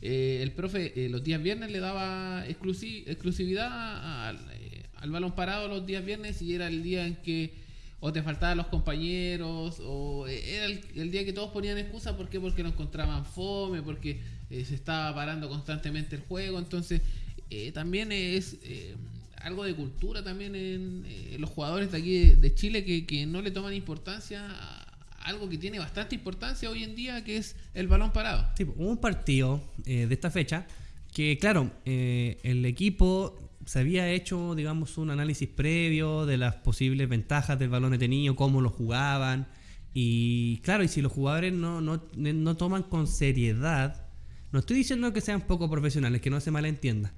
eh, el profe eh, los días viernes le daba exclusi- exclusividad al, eh, al balón parado los días viernes y era el día en que o te faltaban los compañeros o eh, era el, día que todos ponían excusa. ¿Por qué? Porque no encontraban fome, porque se estaba parando constantemente el juego. Entonces, también es... algo de cultura también en los jugadores de aquí de, Chile que, que no le toman importancia algo que tiene bastante importancia hoy en día, que es el balón parado. Un partido eh, de esta fecha que, claro, eh, el equipo se había hecho, digamos, un análisis previo de las posibles ventajas del balón detenido, cómo lo jugaban. Y claro, y si los jugadores no, no, no toman con seriedad, no estoy diciendo que sean poco profesionales, que no se malentienda,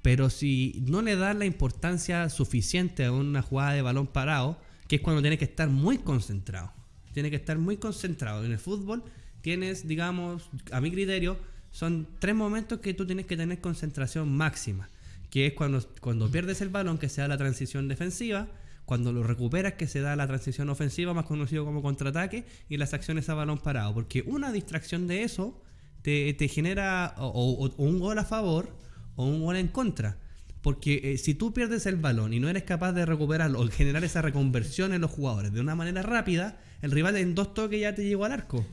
pero si no le das la importancia suficiente a una jugada de balón parado, que es cuando tienes que estar muy concentrado. Tiene que estar muy concentrado. En el fútbol tienes, digamos, a mi criterio, son tres momentos que tú tienes que tener concentración máxima. Que es cuando, cuando pierdes el balón, que se da la transición defensiva, cuando lo recuperas, que se da la transición ofensiva, más conocido como contraataque, y las acciones a balón parado. Porque una distracción de eso te, te genera o, un gol a favor o un gol en contra. Porque eh, si tú pierdes el balón y no eres capaz de recuperarlo o generar esa reconversión en los jugadores de una manera rápida, el rival en dos toques ya te llegó al arco.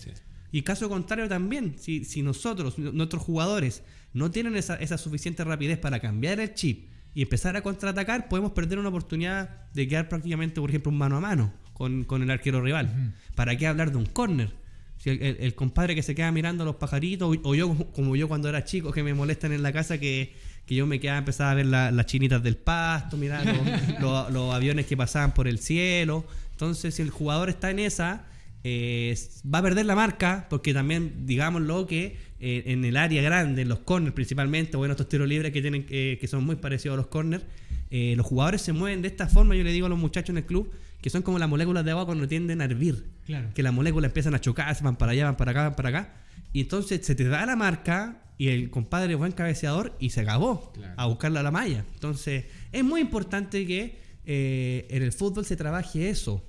Y caso contrario también, si, si nosotros, nuestros jugadores, no tienen esa, esa suficiente rapidez para cambiar el chip y empezar a contraatacar, podemos perder una oportunidad de quedar prácticamente, por ejemplo, un mano a mano con, con el arquero rival. ¿Para qué hablar de un córner? Si el, el- el compadre que se queda mirando a los pajaritos, o, o yo como yo cuando era chico, que me molestan en la casa, que, que yo me quedaba empezaba a ver la- las chinitas del pasto, mirar los, *laughs* los- los aviones que pasaban por el cielo. Entonces, si el jugador está en esa, eh, va a perder la marca, porque también, digámoslo, que eh, en el área grande, en los corners principalmente, bueno, estos tiros libres que tienen eh, que son muy parecidos a los corners, los jugadores se mueven de esta forma, yo le digo a los muchachos en el club, que son como las moléculas de agua cuando tienden a hervir. Claro. Que las moléculas empiezan a chocar, se van para allá, van para acá, van para acá. Y entonces se te da la marca y el compadre buen cabeceador y se acabó Claro. a buscarla a la malla. Entonces es muy importante que eh, en el fútbol se trabaje eso.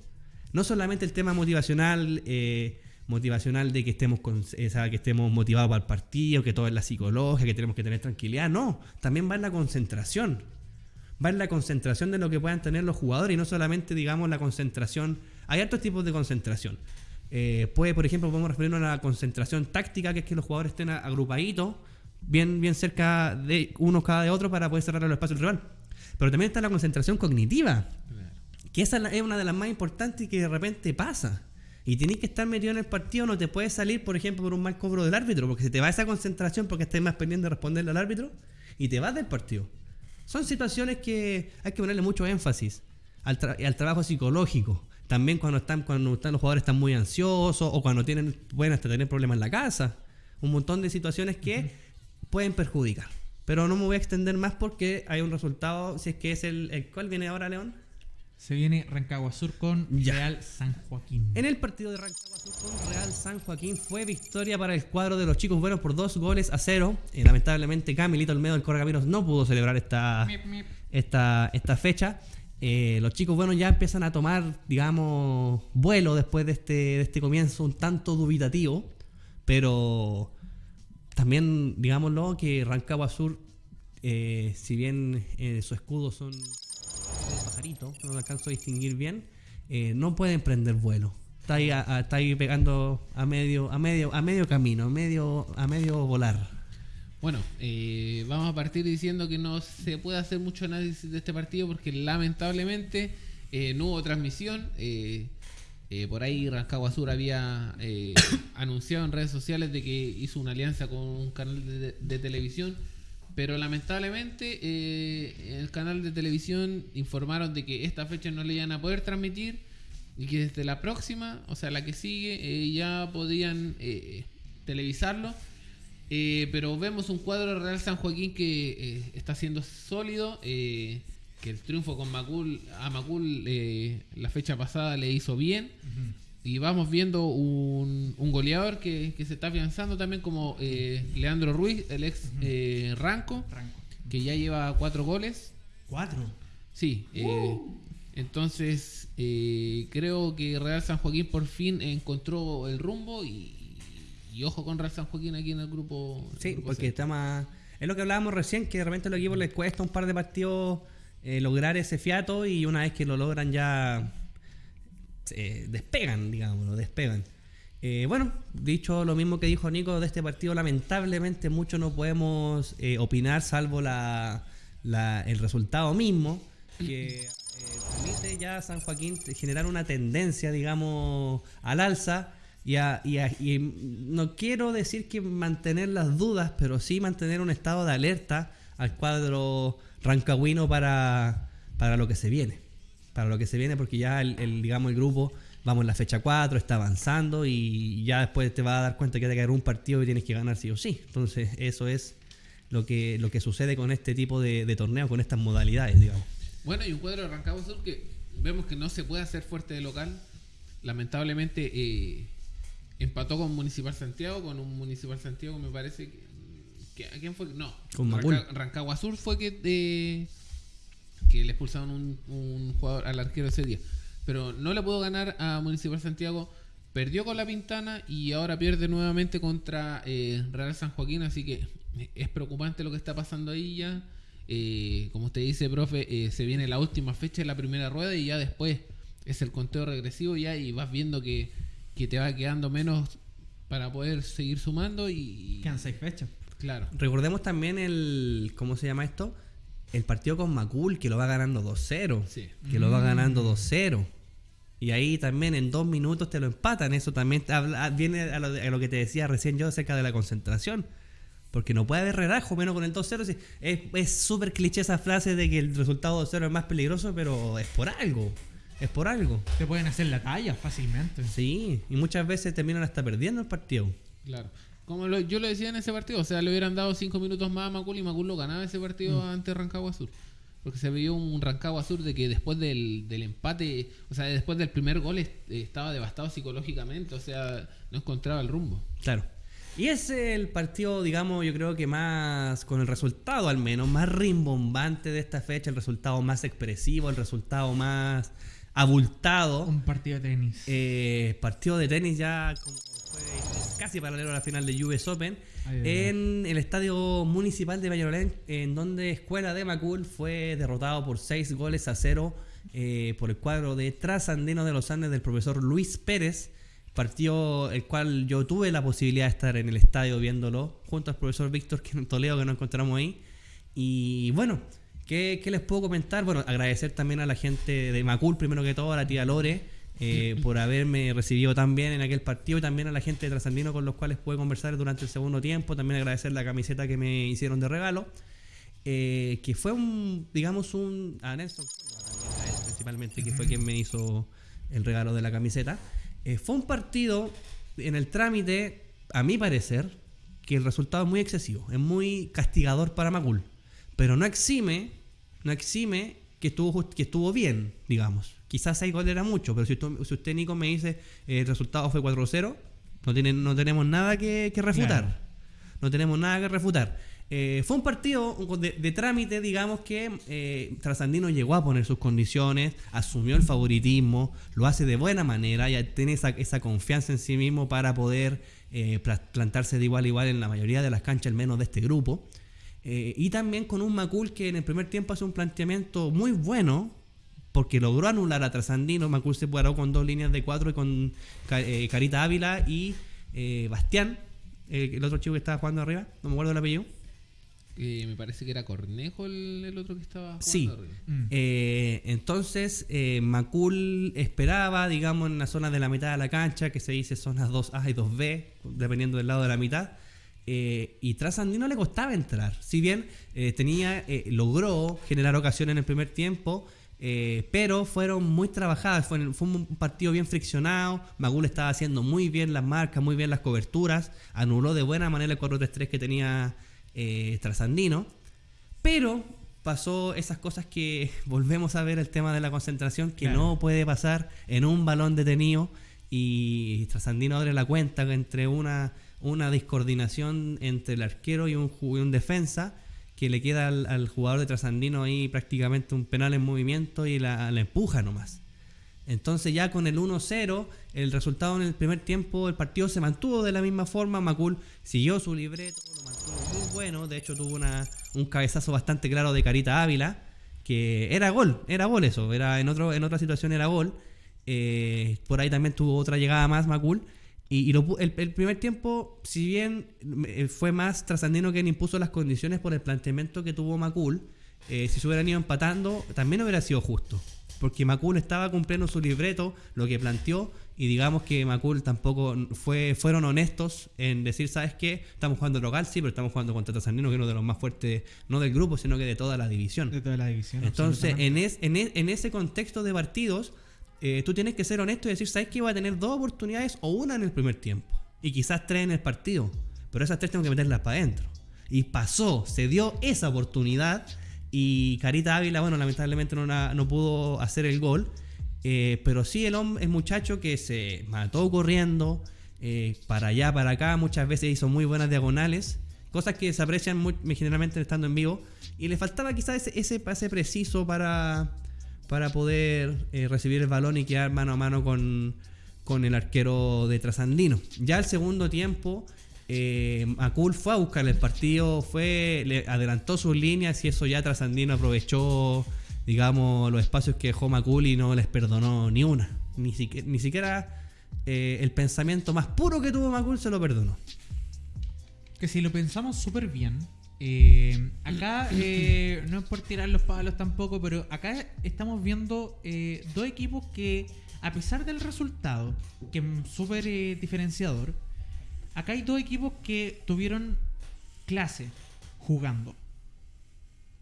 No solamente el tema motivacional, eh, motivacional de que estemos con, eh, que estemos motivados para el partido, que todo es la psicología, que tenemos que tener tranquilidad. No, también va en la concentración va en la concentración de lo que puedan tener los jugadores y no solamente, digamos, la concentración. Hay otros tipos de concentración. Eh, puede, por ejemplo, podemos referirnos a la concentración táctica, que es que los jugadores estén agrupaditos, bien, bien cerca de uno cada de otro para poder cerrar el espacio del rival. Pero también está la concentración cognitiva, que esa es una de las más importantes y que de repente pasa. Y tienes que estar metido en el partido, no te puedes salir, por ejemplo, por un mal cobro del árbitro, porque se te va esa concentración porque estás más pendiente de responderle al árbitro y te vas del partido. Son situaciones que hay que ponerle mucho énfasis al, tra- al trabajo psicológico. También cuando están, cuando están los jugadores están muy ansiosos o cuando tienen, pueden hasta tener problemas en la casa. Un montón de situaciones que pueden perjudicar. Pero no me voy a extender más porque hay un resultado, si es que es el, el ¿cuál viene ahora, León? Se viene Rancagua Sur con Ya. Real San Joaquín. En el partido de Rancagua Sur con Real San Joaquín fue victoria para el cuadro de los chicos buenos por dos goles a cero. Eh, lamentablemente Camilito Olmedo del Correcaminos no pudo celebrar esta, esta, esta fecha. Eh, los chicos buenos ya empiezan a tomar, digamos, vuelo después de este, de este comienzo un tanto dubitativo. Pero también, digámoslo, que Rancagua Sur, eh, si bien eh, su escudo son de pajarito, no lo alcanzo a distinguir bien, eh, no pueden prender vuelo. Está ahí, está ahí pegando a medio, a medio, a medio camino, a medio, a medio volar. Bueno, eh, vamos a partir diciendo que no se puede hacer mucho análisis de este partido porque lamentablemente no hubo transmisión. Eh, por ahí Rancagua Sur había eh, *coughs* anunciado en redes sociales de que hizo una alianza con un canal de, televisión, pero lamentablemente eh, el canal de televisión informaron de que esta fecha no le iban a poder transmitir y que desde la próxima, o sea, la que sigue, eh, ya podían eh, televisarlo. Pero vemos un cuadro Real San Joaquín que está siendo sólido. eh, que el triunfo con Macul, a Macul eh, la fecha pasada le hizo bien. Y vamos viendo un, un goleador que, que se está afianzando también como eh, Leandro Ruiz, el ex eh, Ranco, que ya lleva cuatro goles. Cuatro. Sí, eh, entonces eh, creo que Real San Joaquín por fin encontró el rumbo y, y ojo con Real San Joaquín aquí en el grupo. el Sí, grupo porque C. está más. Es lo que hablábamos recién, que de repente a los equipos les cuesta un par de partidos eh, lograr ese fiato y una vez que lo logran ya eh, despegan, digamos, despegan. Eh, bueno, dicho lo mismo que dijo Nico de este partido, lamentablemente mucho no podemos opinar salvo la, la- el resultado mismo, que permite ya a San Joaquín generar una tendencia, digamos, al alza. Y, a- y a- y no quiero decir que mantener las dudas, pero sí mantener un estado de alerta al cuadro rancagüino para, para lo que se viene. Para lo que se viene, porque ya el, digamos el grupo, vamos en la fecha 4, está avanzando y ya después te vas a dar cuenta que te caer un partido y tienes que ganar sí o sí. Entonces, eso es lo que, lo que sucede con este tipo de, de torneos, con estas modalidades, digamos. Bueno, y un cuadro de Rancagua Sur que vemos que no se puede hacer fuerte de local. Lamentablemente eh, empató con Municipal Santiago, con un Municipal Santiago me parece que... que- ¿A quién fue? No, Con. Ranca- Rancagua Sur fue que, eh, que le expulsaron un, un jugador al arquero ese día. Pero no le pudo ganar a Municipal Santiago. Perdió con la Pintana y ahora pierde nuevamente contra eh, Real San Joaquín. Así que es preocupante lo que está pasando ahí ya. Eh, como usted dice, profe, eh, se viene la última fecha de la primera rueda y ya después es el conteo regresivo ya y vas viendo que, que te va quedando menos para poder seguir sumando y... Quedan seis fechas. Claro. Recordemos también el. ¿Cómo se llama esto? El partido con Macul, que lo va ganando 2-0. Sí. Que lo va Mm. ganando 2-0. Y ahí también en dos minutos te lo empatan. Eso también habla- viene a lo, de- a lo que te decía recién yo acerca de la concentración. Porque no puede haber relajo menos con el 2-0. sí. Es es súper cliché esa frase de que el resultado 2-0 es más peligroso, pero es por algo. Es por algo. Te pueden hacer la talla fácilmente. Sí, y muchas veces terminan hasta perdiendo el partido. Claro. Como lo- yo lo decía en ese partido, o sea, le hubieran dado cinco minutos más a Macul y Macul lo ganaba ese partido ante Rancagua Sur. Porque se vio un Rancagua Sur de que después del, del empate, o sea, después del primer gol est- estaba devastado psicológicamente, o sea, no encontraba el rumbo. Claro. Y es el partido, digamos, yo creo que más, con el resultado al menos, más rimbombante de esta fecha, el resultado más expresivo, el resultado más abultado. Un partido de tenis. Eh, partido de tenis ya como casi paralelo a la final de US Open Ay, ay, en el estadio municipal de Valladolid en donde Escuela de Macul fue derrotado por 6 goles a 0 eh, por el cuadro de Trasandino de los Andes del profesor Luis Pérez. Partido el cual yo tuve la posibilidad de estar en el estadio viéndolo junto al profesor Víctor *laughs* Toledo que nos encontramos ahí. Y bueno ¿Qué, qué les puedo comentar? Bueno, agradecer también a la gente de Macul, primero que todo, a la tía Lore, eh, por haberme recibido tan bien en aquel partido y también a la gente de Trasandino con los cuales pude conversar durante el segundo tiempo. También agradecer la camiseta que me hicieron de regalo, eh, que fue un, digamos, un. A Nelson principalmente, que fue quien me hizo el regalo de la camiseta. Eh, fue un partido en el trámite, a mi parecer, que el resultado es muy excesivo, es muy castigador para Macul, pero no exime, no exime que estuvo que estuvo bien, digamos. Quizás 6 goles era mucho, pero si usted, si usted Nico me dice eh, el resultado fue 4-0, no, tiene- no tenemos nada que, que refutar. Claro. No tenemos nada que refutar. Eh, fue un partido de, de trámite, digamos que eh, Trasandino llegó a poner sus condiciones, asumió el favoritismo, lo hace de buena manera, ya tiene esa, esa confianza en sí mismo para poder eh, pla- plantarse de igual a igual en la mayoría de las canchas, al menos de este grupo. Eh, y también con un Macul que en el primer tiempo hace un planteamiento muy bueno, porque logró anular a Trasandino. Macul se paró con dos líneas de cuatro y con eh, Carita Ávila y eh, Bastián, el, el otro chico que estaba jugando arriba, no me acuerdo el apellido. Eh, me parece que era Cornejo el, el otro que estaba jugando Sí. arriba. Mm. Eh, entonces, eh, Macul esperaba, digamos, en la zona de la mitad de la cancha, que se dice zonas 2A y 2B, dependiendo del lado de la mitad. eh, y Trasandino le costaba entrar. Si bien eh, tenía, eh, logró generar ocasiones en el primer tiempo, eh, pero fueron muy trabajadas. Fue, fue un partido bien friccionado. Macul estaba haciendo muy bien las marcas, muy bien las coberturas. Anuló de buena manera el 4-3-3 que tenía eh, Trasandino. Pero pasó esas cosas que *laughs* volvemos a ver el tema de la concentración que Claro. no puede pasar en un balón detenido y Trasandino abre la cuenta entre una, una discoordinación entre el arquero y un, y un defensa que le queda al, jugador de Trasandino ahí prácticamente un penal en movimiento y la, la empuja nomás. Entonces ya con el 1-0, el resultado en el primer tiempo, el partido se mantuvo de la misma forma, Macul siguió su libreto, lo mantuvo muy bueno, de hecho tuvo una, un cabezazo bastante claro de Carita Ávila, que era gol, era gol eso, era en, otro, en otra situación era gol. Eh, por ahí también tuvo otra llegada más Macul. Y, y lo el, el primer tiempo, si bien eh, fue más trasandino quien impuso las condiciones por el planteamiento que tuvo Macul, eh, si se hubieran ido empatando, también hubiera sido justo. Porque Macul estaba cumpliendo su libreto, lo que planteó, y digamos que Macul tampoco fue, fueron honestos en decir, ¿sabes qué? Estamos jugando local, sí, pero estamos jugando contra Trasandino, que es uno de los más fuertes, no del grupo, sino que de toda la división. De toda la división. Entonces, en, es- en, en ese contexto de partidos, eh, tú tienes que ser honesto y decir, ¿sabes que va a tener dos oportunidades o una en el primer tiempo? Y quizás tres en el partido. Pero esas tres tengo que meterlas para adentro. Y pasó, se dio esa oportunidad. Y Carita Ávila, bueno, lamentablemente no, no pudo hacer el gol. eh, pero sí el, hom- el muchacho que se mató corriendo eh, para allá, para acá, muchas veces hizo muy buenas diagonales. Cosas que se aprecian muy, generalmente estando en vivo. Y le faltaba quizás ese pase preciso para, para poder eh, recibir el balón y quedar mano a mano con, con el arquero de Trasandino. Ya el segundo tiempo, eh, Macul fue a buscar el partido, fue, le adelantó sus líneas y eso ya Trasandino aprovechó, digamos, los espacios que dejó Macul y no les perdonó ni una. Ni, siquiera, ni siquiera eh, el pensamiento más puro que tuvo Macul se lo perdonó. Que si lo pensamos súper bien, eh, acá eh, no es por tirar los palos tampoco, pero acá estamos viendo eh, dos equipos que, a pesar del resultado, que es súper diferenciador, acá hay dos equipos que tuvieron clase jugando.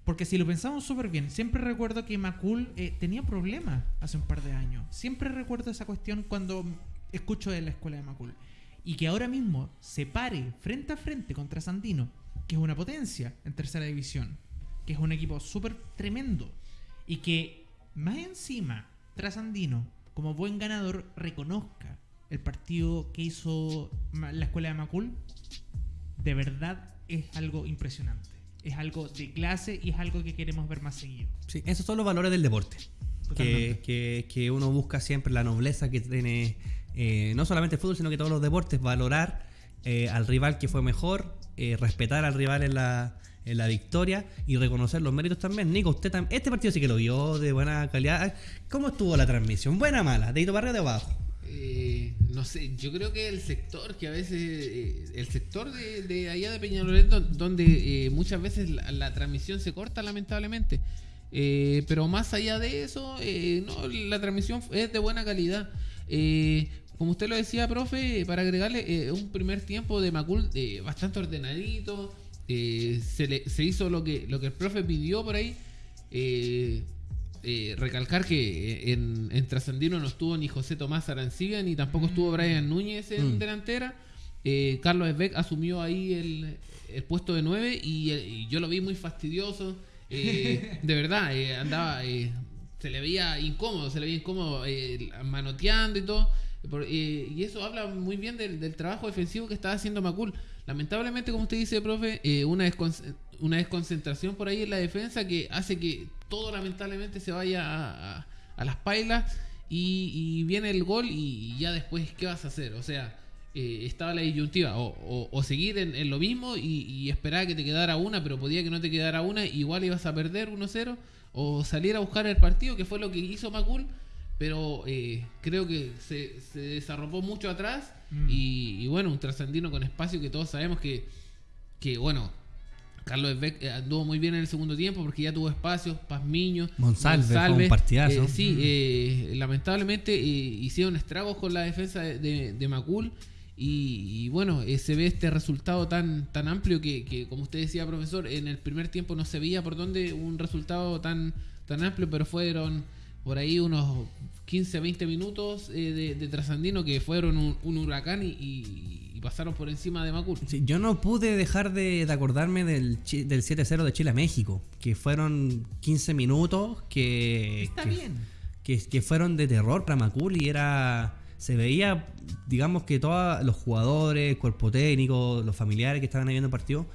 Porque si lo pensamos súper bien, siempre recuerdo que Macul tenía problemas hace un par de años. Siempre recuerdo esa cuestión cuando escucho de la escuela de Macul. Y que ahora mismo se pare frente a frente contra Sandino, que es una potencia en tercera división, que es un equipo súper tremendo. Y que más encima, Trasandino, como buen ganador, reconozca el partido que hizo la escuela de Macul, de verdad es algo impresionante. Es algo de clase y es algo que queremos ver más seguido. Sí, esos son los valores del deporte. Que- que uno busca siempre la nobleza que tiene eh, no solamente el fútbol, sino que todos los deportes. Valorar eh, al rival que fue mejor, eh, respetar al rival en la, en la victoria y reconocer los méritos también. Nico, usted tam- este partido sí que lo vio de buena calidad. ¿Cómo estuvo la transmisión? ¿Buena o mala? ¿De Hito para arriba o de abajo? Eh, no sé, yo creo que el sector que a veces, eh, el sector de, allá de Peñalolén, don- donde muchas veces la, la transmisión se corta lamentablemente. Pero más allá de eso, no, la transmisión es de buena calidad. Como usted lo decía, profe, para agregarle eh, un primer tiempo de Macul eh, bastante ordenadito. eh, se, le- se hizo lo que, lo que el profe pidió por ahí. Eh, eh, recalcar que en, en Trasandino no estuvo ni José Tomás Arancibia ni tampoco estuvo Brian Núñez en Mm. delantera. Carlos Esbeck asumió ahí el, el puesto de 9 y, y yo lo vi muy fastidioso. *laughs* De verdad, eh, andaba, se le veía incómodo, se le veía incómodo manoteando y todo. Por- y eso habla muy bien del, del trabajo defensivo que estaba haciendo Macul. Lamentablemente, como usted dice, profe, eh, una, descon- una desconcentración por ahí en la defensa que hace que todo lamentablemente se vaya a, las pailas y, viene el gol y, ya después, ¿qué vas a hacer? O sea, eh, estaba la disyuntiva, o, o- o seguir en, lo mismo y, y esperar que te quedara una, pero podía que no te quedara una, igual ibas a perder 1-0, o salir a buscar el partido, que fue lo que hizo Macul, pero eh, creo que se, se desarropó mucho atrás Mm. y, y bueno, un trascendino con espacio que todos sabemos que, que bueno, Carlos Beck eh, anduvo muy bien en el segundo tiempo porque ya tuvo espacio, Pazmiño, Monsalve, fue un partidazo. eh, sí, eh, lamentablemente eh, hicieron estragos con la defensa de, de- de Macul. Y, y bueno, se ve este resultado tan, tan amplio que, que, como usted decía, profesor, en el primer tiempo no se veía por dónde un resultado tan, tan amplio, pero fueron por ahí unos 15, 20 minutos eh, de, de trasandino que fueron un, un huracán y, y- y pasaron por encima de Macul. Sí, yo no pude dejar de, de acordarme del, del 7-0 de Chile a México, que fueron 15 minutos que, Está que, bien. que, que fueron de terror para Macul y era se veía, digamos que todos los jugadores, el cuerpo técnico, los familiares que estaban ahí viendo el partido,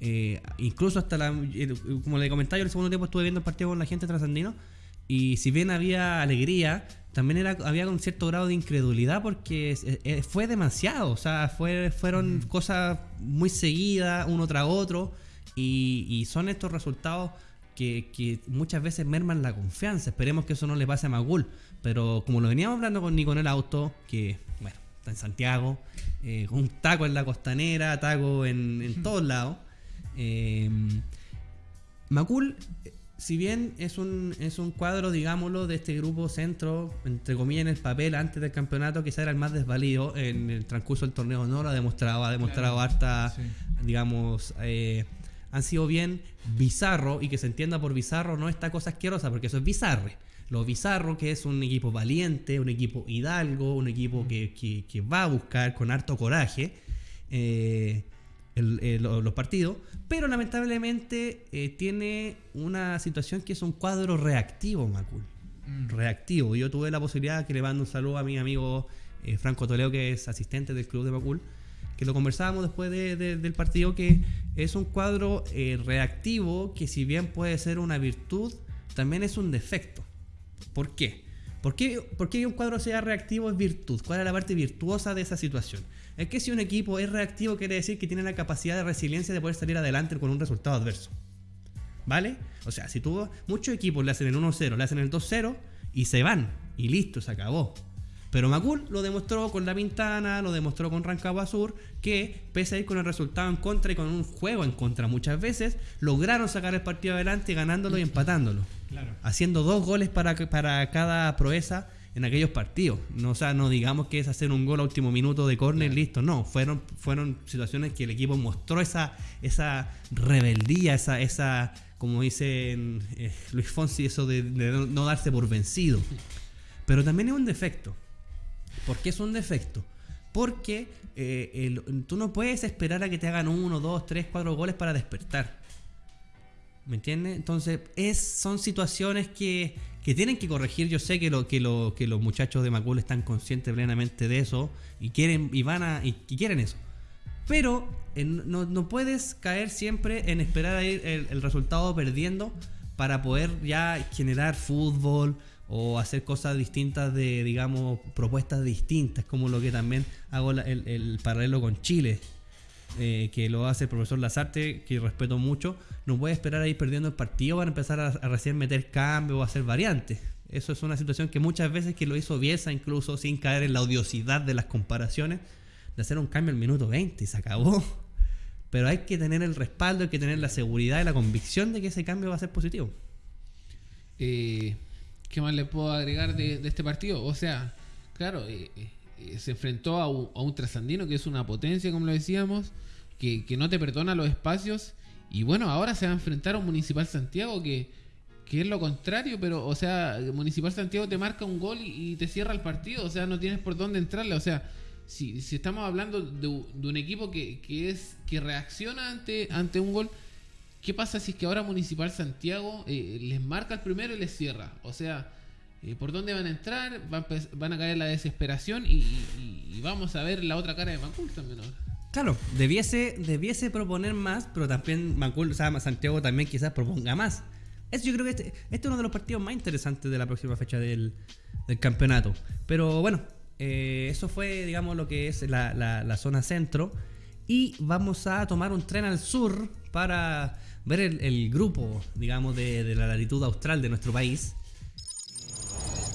eh, incluso hasta la, el- como le comentaba yo el segundo tiempo estuve viendo el partido con la gente trasandino y si bien había alegría, también era, había un cierto grado de incredulidad porque fue demasiado, o sea, fue, fueron cosas muy seguidas, uno tras otro, y, y son estos resultados que, que muchas veces merman la confianza. Esperemos que eso no le pase a Magul, pero como lo veníamos hablando con Nico en el auto, que bueno, está en Santiago, eh, con un taco en la costanera, taco en, en todos lados. eh, Macul, eh, si bien es un, es un cuadro, digámoslo, de este grupo centro, entre comillas, en el papel antes del campeonato, quizá era el más desvalido en el transcurso del torneo, no lo ha demostrado, ha demostrado Claro. harta, Sí. digamos, eh, han sido bien bizarro y que se entienda por bizarro no esta cosa asquerosa, porque eso es bizarre. Lo bizarro que es un equipo valiente, un equipo hidalgo, un equipo que, que- que va a buscar con harto coraje. eh, el- el- lo- los partidos, pero lamentablemente eh, tiene una situación que es un cuadro reactivo, Macul. Mm. Reactivo. Yo tuve la posibilidad que le mando un saludo a mi amigo eh, Franco Toledo, que es asistente del club de Macul, que lo conversábamos después de- de- del partido, que es un cuadro eh, reactivo que si bien puede ser una virtud, también es un defecto. ¿Por qué? ¿Por qué, por qué un cuadro sea reactivo es virtud? ¿Cuál es la parte virtuosa de esa situación? Es que si un equipo es reactivo quiere decir que tiene la capacidad de resiliencia de poder salir adelante con un resultado adverso. ¿Vale? O sea, si tú muchos equipos le hacen el 1-0, le hacen el 2-0 y se van y listo, se acabó. Pero Macul lo demostró con La Pintana, lo demostró con Rancagua Sur, que pese a ir con el resultado en contra y con un juego en contra muchas veces, lograron sacar el partido adelante ganándolo y empatándolo Claro. haciendo dos goles para, para cada proeza en aquellos partidos. No, o sea, no digamos que es hacer un gol a último minuto de córner, listo. No, fueron, fueron situaciones que el equipo mostró esa, esa rebeldía, esa, esa como dice eh, Luis Fonsi, eso de, de no- no darse por vencido. Pero también es un defecto. ¿Por qué es un defecto? Porque eh, el- tú no puedes esperar a que te hagan uno, dos, tres, cuatro goles para despertar. ¿Me entiendes? Entonces, es, son situaciones que, que tienen que corregir. Yo sé que, lo, que, lo, que los muchachos de Macul están conscientes plenamente de eso y quieren, y van a, y, quieren eso. Pero no, no puedes caer siempre en esperar a ir el, el resultado perdiendo para poder ya generar fútbol o hacer cosas distintas de, digamos, propuestas distintas, como lo que también hago la- el, el paralelo con Chile eh, que lo hace el profesor Lazarte, que respeto mucho, no puede esperar a ir perdiendo el partido para empezar a, recién meter cambio o hacer variantes. Eso es una situación que muchas veces que lo hizo Bielsa, incluso sin caer en la odiosidad de las comparaciones, de hacer un cambio al minuto 20 y se acabó. Pero hay que tener el respaldo, hay que tener la seguridad y la convicción de que ese cambio va a ser positivo. Eh, ¿Qué más le puedo agregar de, este partido? O sea, claro, eh, eh, se enfrentó a un, a un trasandino que es una potencia, como lo decíamos, que, no te perdona los espacios. Y bueno, ahora se va a enfrentar a un Municipal Santiago que, que es lo contrario, pero, o sea, Municipal Santiago te marca un gol y, te cierra el partido, o sea, no tienes por dónde entrarle. O sea, si, si estamos hablando de un equipo que, que es que reacciona ante, ante un gol, ¿Qué pasa si es que ahora Municipal Santiago eh, les marca el primero y les cierra? O sea, eh, ¿por dónde van a entrar? Van, a caer la desesperación y, vamos a ver la otra cara de Macul también. Claro, debiese, debiese proponer más, pero también Macul, o sea, Santiago también quizás proponga más. Eso yo creo que este, este es uno de los partidos más interesantes de la próxima fecha del, campeonato. Pero bueno, eh, eso fue, digamos, lo que es la, zona centro. y vamos a tomar un tren al sur para ver el, grupo, digamos, de la latitud austral de nuestro país.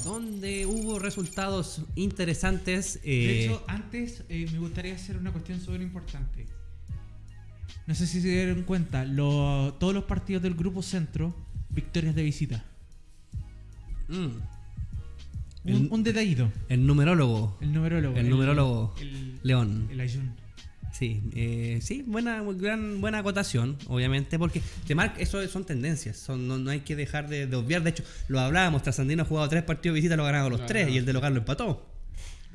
Donde hubo resultados interesantes. De eh, hecho, antes eh, me gustaría hacer una cuestión súper importante. No sé si se dieron cuenta, lo- todos los partidos del grupo centro, victorias de visita. mm, Un, El- un detallito. el numerólogo. El numerólogo. El numerólogo. El, León. el Ayun. Sí, eh, sí, buena, gran, buena acotación, obviamente, porque te marca, eso son tendencias, son, no, no hay que dejar de, de obviar. De hecho, lo hablábamos, Trasandino ha jugado tres partidos de visita, lo ha ganado los tres y el de local lo empató.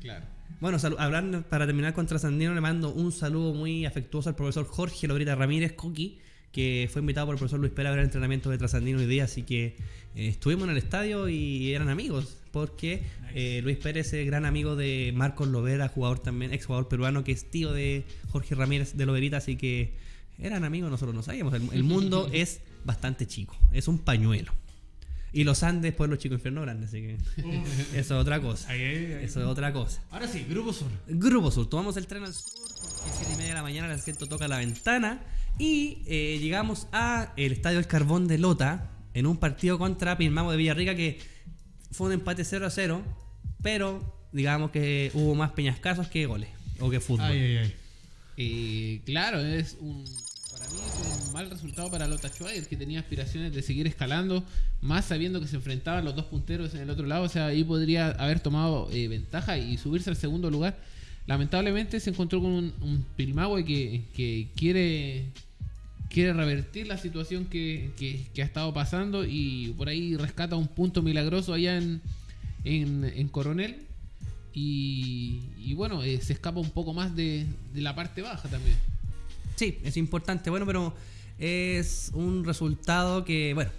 Claro. Bueno, hablando, para terminar con Trasandino, le mando un saludo muy afectuoso al profesor Jorge Lorita Ramírez Coqui, que fue invitado por el profesor Luis Pérez a ver el entrenamiento de Trasandino hoy día, así que eh, estuvimos en el estadio y eran amigos, porque eh, Luis Pérez es gran amigo de Marcos Lovera, jugador también, ex jugador peruano, que es tío de Jorge Ramírez de Loverita, así que eran amigos, nosotros no sabíamos. El, el mundo *laughs* es bastante chico, es un pañuelo. Y los Andes, pueblo chico, infierno grande, así que *laughs* eso es otra cosa. Ahí, ahí, ahí. Eso es otra cosa. Ahora sí, grupo sur. Grupo Sur, tomamos el tren al sur porque 7 y media de la mañana el asiento toca la ventana y eh, llegamos a el Estadio El Carbón de Lota en un partido contra Pilmamo de Villarrica que fue un empate 0 a 0, pero digamos que hubo más peñascasos que goles o que fútbol. Ay, ay, ay. Eh, claro, es un. Para mí es un mal resultado para Lota Schwager, que tenía aspiraciones de seguir escalando, más sabiendo que se enfrentaban los dos punteros en el otro lado. O sea, ahí podría haber tomado eh, ventaja y subirse al segundo lugar. Lamentablemente se encontró con un, un Pilmahue que, que quiere quiere revertir la situación que, que- que ha estado pasando y por ahí rescata un punto milagroso allá en, en, Coronel. Y, y bueno, eh, se escapa un poco más de, de la parte baja también. Sí, es importante. Bueno, pero es un resultado que, bueno,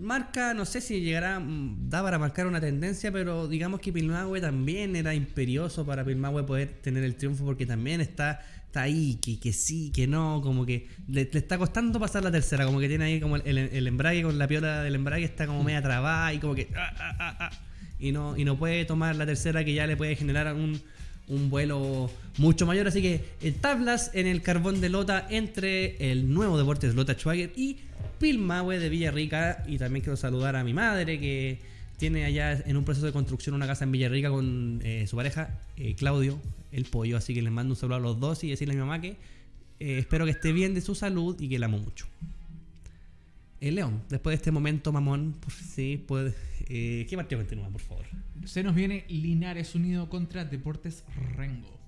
marca, no sé si llegará, mm, da para marcar una tendencia, pero digamos que Pilmahue también era imperioso para Pilmahue poder tener el triunfo porque también está, está ahí, que, que sí, que no, como que le, está costando pasar la tercera, como que tiene ahí como el, embrague con la piola del embrague está como media trabada y como que... ah, ah, ah, y, no, y no puede tomar la tercera que ya le puede generar un, un vuelo mucho mayor. Así que eh, tablas en el carbón de Lota entre el nuevo Deportes Lota Schwager y Pilmahue de Villarrica. Y también quiero saludar a mi madre que tiene allá en un proceso de construcción una casa en Villarrica con eh, su pareja, eh, Claudio, el pollo. Así que les mando un saludo a los dos y decirle a mi mamá que espero que esté bien de su salud y que la amo mucho. El León, después de este momento, mamón, por sí, puede. eh, ¿Qué partido continúa, por favor? Se nos viene Linares Unido contra Deportes Rengo.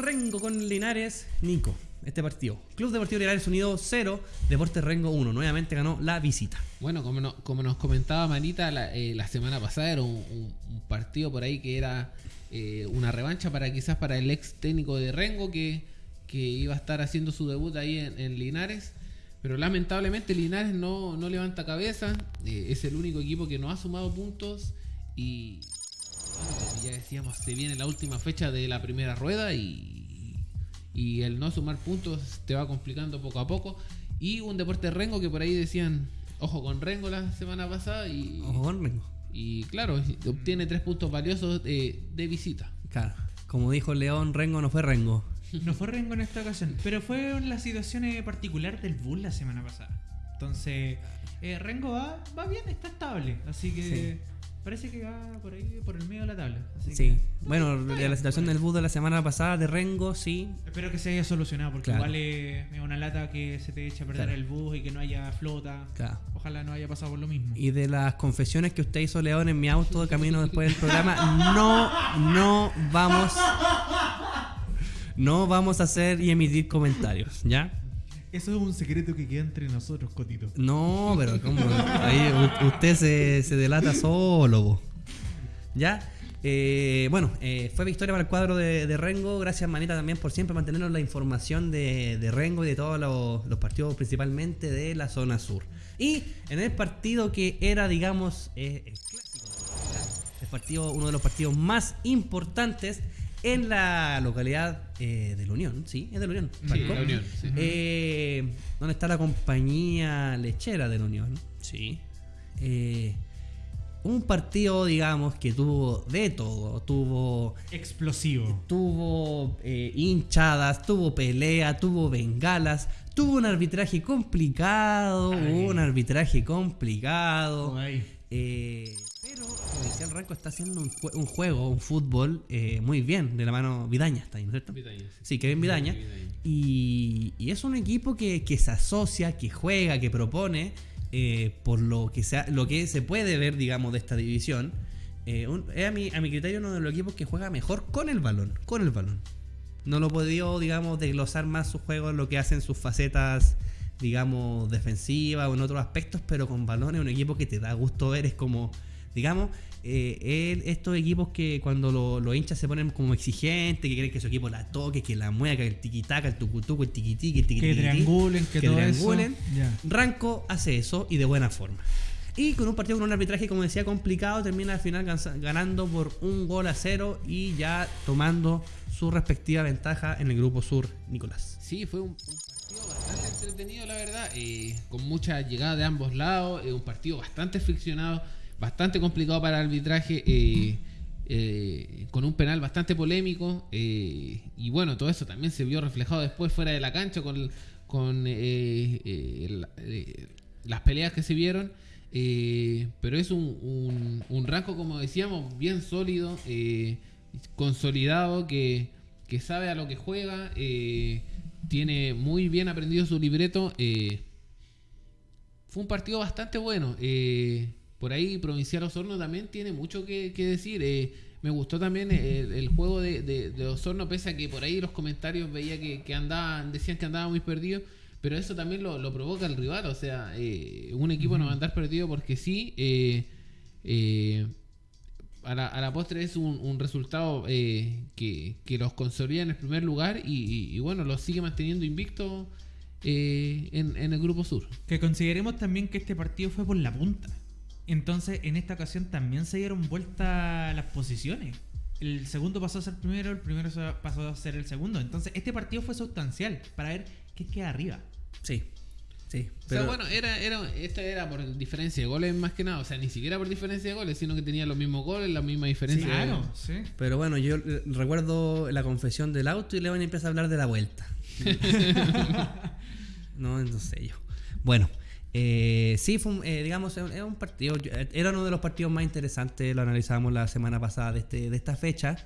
Rengo con Linares, Nico, este partido. Club Deportivo Linares Unido 0, Deportes Rengo 1. Nuevamente ganó la visita. Bueno, como, no- como nos comentaba Manita la, eh, la semana pasada, era un, un- un partido por ahí que era eh, una revancha para quizás para el ex técnico de Rengo que, que iba a estar haciendo su debut ahí en, en Linares. Pero lamentablemente Linares no, no levanta cabeza. eh, es el único equipo que no ha sumado puntos. Y bueno, como ya decíamos, se viene la última fecha de la primera rueda y, y el no sumar puntos te va complicando poco a poco. Y un deporte Rengo que por ahí decían, ojo con Rengo la semana pasada y, Ojo con Rengo. y claro, obtiene tres puntos valiosos de, de visita. Claro, como dijo León, Rengo no fue Rengo. *laughs* No fue Rengo en esta ocasión, pero fue en la situación eh, particular del Bull la semana pasada. Entonces, eh, Rengo va, va bien, está estable. Así que parece que va por ahí, por el medio de la tabla. Así Sí, que- bueno, bien, la situación del bus de la semana pasada de Rengo, sí. Espero que se haya solucionado, porque Claro. igual es una lata que se te echa a perder Claro. el bus y que no haya flota. Claro. Ojalá no haya pasado por lo mismo. Y de las confesiones que usted hizo, León, en mi auto de *laughs* camino después del programa, no, no vamos. No vamos a hacer y emitir comentarios, ¿ya? Eso es un secreto que queda entre nosotros, Cotito. No, pero ¿cómo? Ahí usted se, se delata solo. ¿Ya? Eh, bueno, eh, fue victoria para el cuadro de, de Rengo. Gracias, Manita, también por siempre mantenernos la información de, de Rengo y de todos los, los partidos, principalmente de la zona sur. Y en el partido que era, digamos, eh, el clásico, el partido, uno de los partidos más importantes en la localidad eh, de la Unión, ¿sí? Es de la Unión. Sí, la Unión, sí. Eh, ¿Dónde está la compañía lechera de la Unión? Sí. Eh, un partido, digamos, que tuvo de todo. Tuvo, Explosivo. tuvo eh, hinchadas, tuvo pelea, tuvo bengalas, tuvo un arbitraje complicado, Ay. un arbitraje complicado. Ay. Eh, Provincial Ranco está haciendo un, jue- un juego, un fútbol eh, muy bien, de la mano Vidaña, está ahí, ¿no es cierto? Vidaña, sí. Sí, Kevin Vidaña. Y, y es un equipo que, que se asocia, que juega, que propone, eh, por lo que, sea, lo que se puede ver, digamos, de esta división. Eh, un- es a mi, a mi criterio uno de los equipos que juega mejor con el balón, con el balón. No lo he podido, digamos, desglosar más su juego en lo que hacen sus facetas, digamos, defensivas o en otros aspectos, pero con balón es un equipo que te da gusto ver, es como, digamos, eh, estos equipos que cuando lo- los hinchas se ponen como exigentes, que quieren que su equipo la toque, que la mueva, que el tiquitaca, el tucutuco, el tiquitiqui, el Que triangulen, que, que todo triangulen. eso. Ranco hace eso y de buena forma. Y con un partido con un arbitraje, como decía, complicado, termina al final ganando por un gol a cero y ya tomando su respectiva ventaja en el grupo sur, Nicolás. Sí, fue un, un partido bastante entretenido, la verdad, eh, con mucha llegada de ambos lados, eh, un partido bastante friccionado, bastante complicado para el arbitraje, eh, eh, con un penal bastante polémico, eh, y bueno, todo eso también se vio reflejado después fuera de la cancha con, con la- las peleas que se vieron. pero es un, un, un rango, como decíamos, bien sólido, consolidado, que, que sabe a lo que juega, tiene muy bien aprendido su libreto. fue un partido bastante bueno. Por ahí Provincial Osorno también tiene mucho que, que decir. eh, me gustó también el, el juego de, de- de Osorno, pese a que por ahí los comentarios veía que, que andaban, decían que andaba muy perdido. Pero eso también lo, lo provoca el rival. O sea, eh, un equipo no va a andar perdido porque sí. eh, eh, a la, a la postre es un, un resultado eh, que, que los consolida en el primer lugar y, y- y bueno, los sigue manteniendo invicto eh, en, en el grupo sur. Que consideremos también que este partido fue por la punta. Entonces, en esta ocasión también se dieron vuelta las posiciones. El segundo pasó a ser primero, el primero pasó a ser el segundo. Entonces, este partido fue sustancial para ver qué queda arriba. Sí, sí. o Pero, sea, bueno, era, era, esta era por diferencia de goles más que nada, o sea, ni siquiera por diferencia de goles, sino que tenía los mismos goles, la misma diferencia. de- Claro, sí. pero bueno, yo eh, recuerdo la confesión del auto y León empieza a hablar de la vuelta. *laughs* *laughs* no, no sé yo. Bueno, eh, sí, fue eh, digamos, eh, era uno de los partidos más interesantes, lo analizábamos la semana pasada de, este, de esta fecha.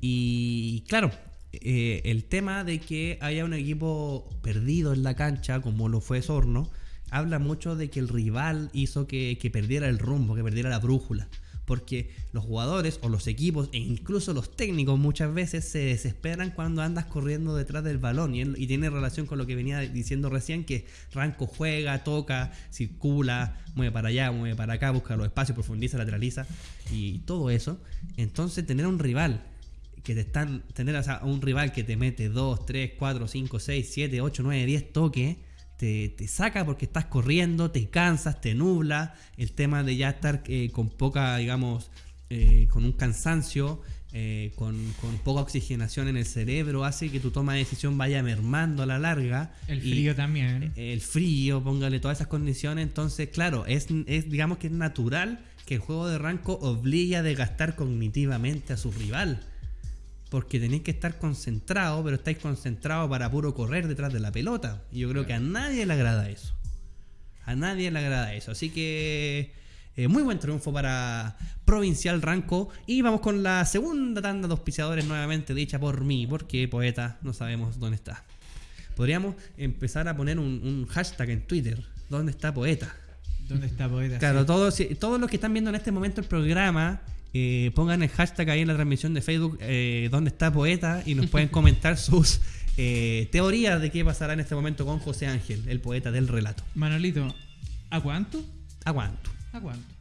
Y claro, eh, el tema de que haya un equipo perdido en la cancha, como lo fue Sorno, habla mucho de que el rival hizo que, que perdiera el rumbo, que perdiera la brújula. Porque los jugadores o los equipos e incluso los técnicos muchas veces se desesperan cuando andas corriendo detrás del balón. Y, él- y tiene relación con lo que venía diciendo recién, que Ranco juega, toca, circula, mueve para allá, mueve para acá, busca los espacios, profundiza, lateraliza y todo eso. Entonces tener un rival que te están, tener o sea, un rival que te mete 2, 3, 4, 5, 6, 7, 8, 9, 10 toques, te, te saca porque estás corriendo, te cansas, te nubla. El tema de ya estar eh, con poca, digamos, eh, con un cansancio, eh, con, con poca oxigenación en el cerebro, hace que tu toma de decisión vaya mermando a la larga. El y- frío también. el frío, póngale todas esas condiciones. Entonces, claro, es, es digamos que es natural que el juego de ranco obligue a desgastar cognitivamente a su rival. Porque tenéis que estar concentrados, pero estáis concentrados para puro correr detrás de la pelota. Y yo creo que a nadie le agrada eso. A nadie le agrada eso. Así que eh, muy buen triunfo para Provincial Ranco. Y vamos con la segunda tanda de auspiciadores nuevamente dicha por mí, porque poeta no sabemos dónde está. Podríamos empezar a poner un, un hashtag en Twitter. ¿Dónde está poeta? ¿Dónde está Poeta? Claro, Sí. todos, todos los que están viendo en este momento el programa, eh, pongan el hashtag ahí en la transmisión de Facebook, eh, ¿dónde está poeta? Y nos pueden *laughs* comentar sus eh, teorías de qué pasará en este momento con José Ángel, el poeta del relato. Manolito, ¿a cuánto? Aguanto. ¿A cuánto?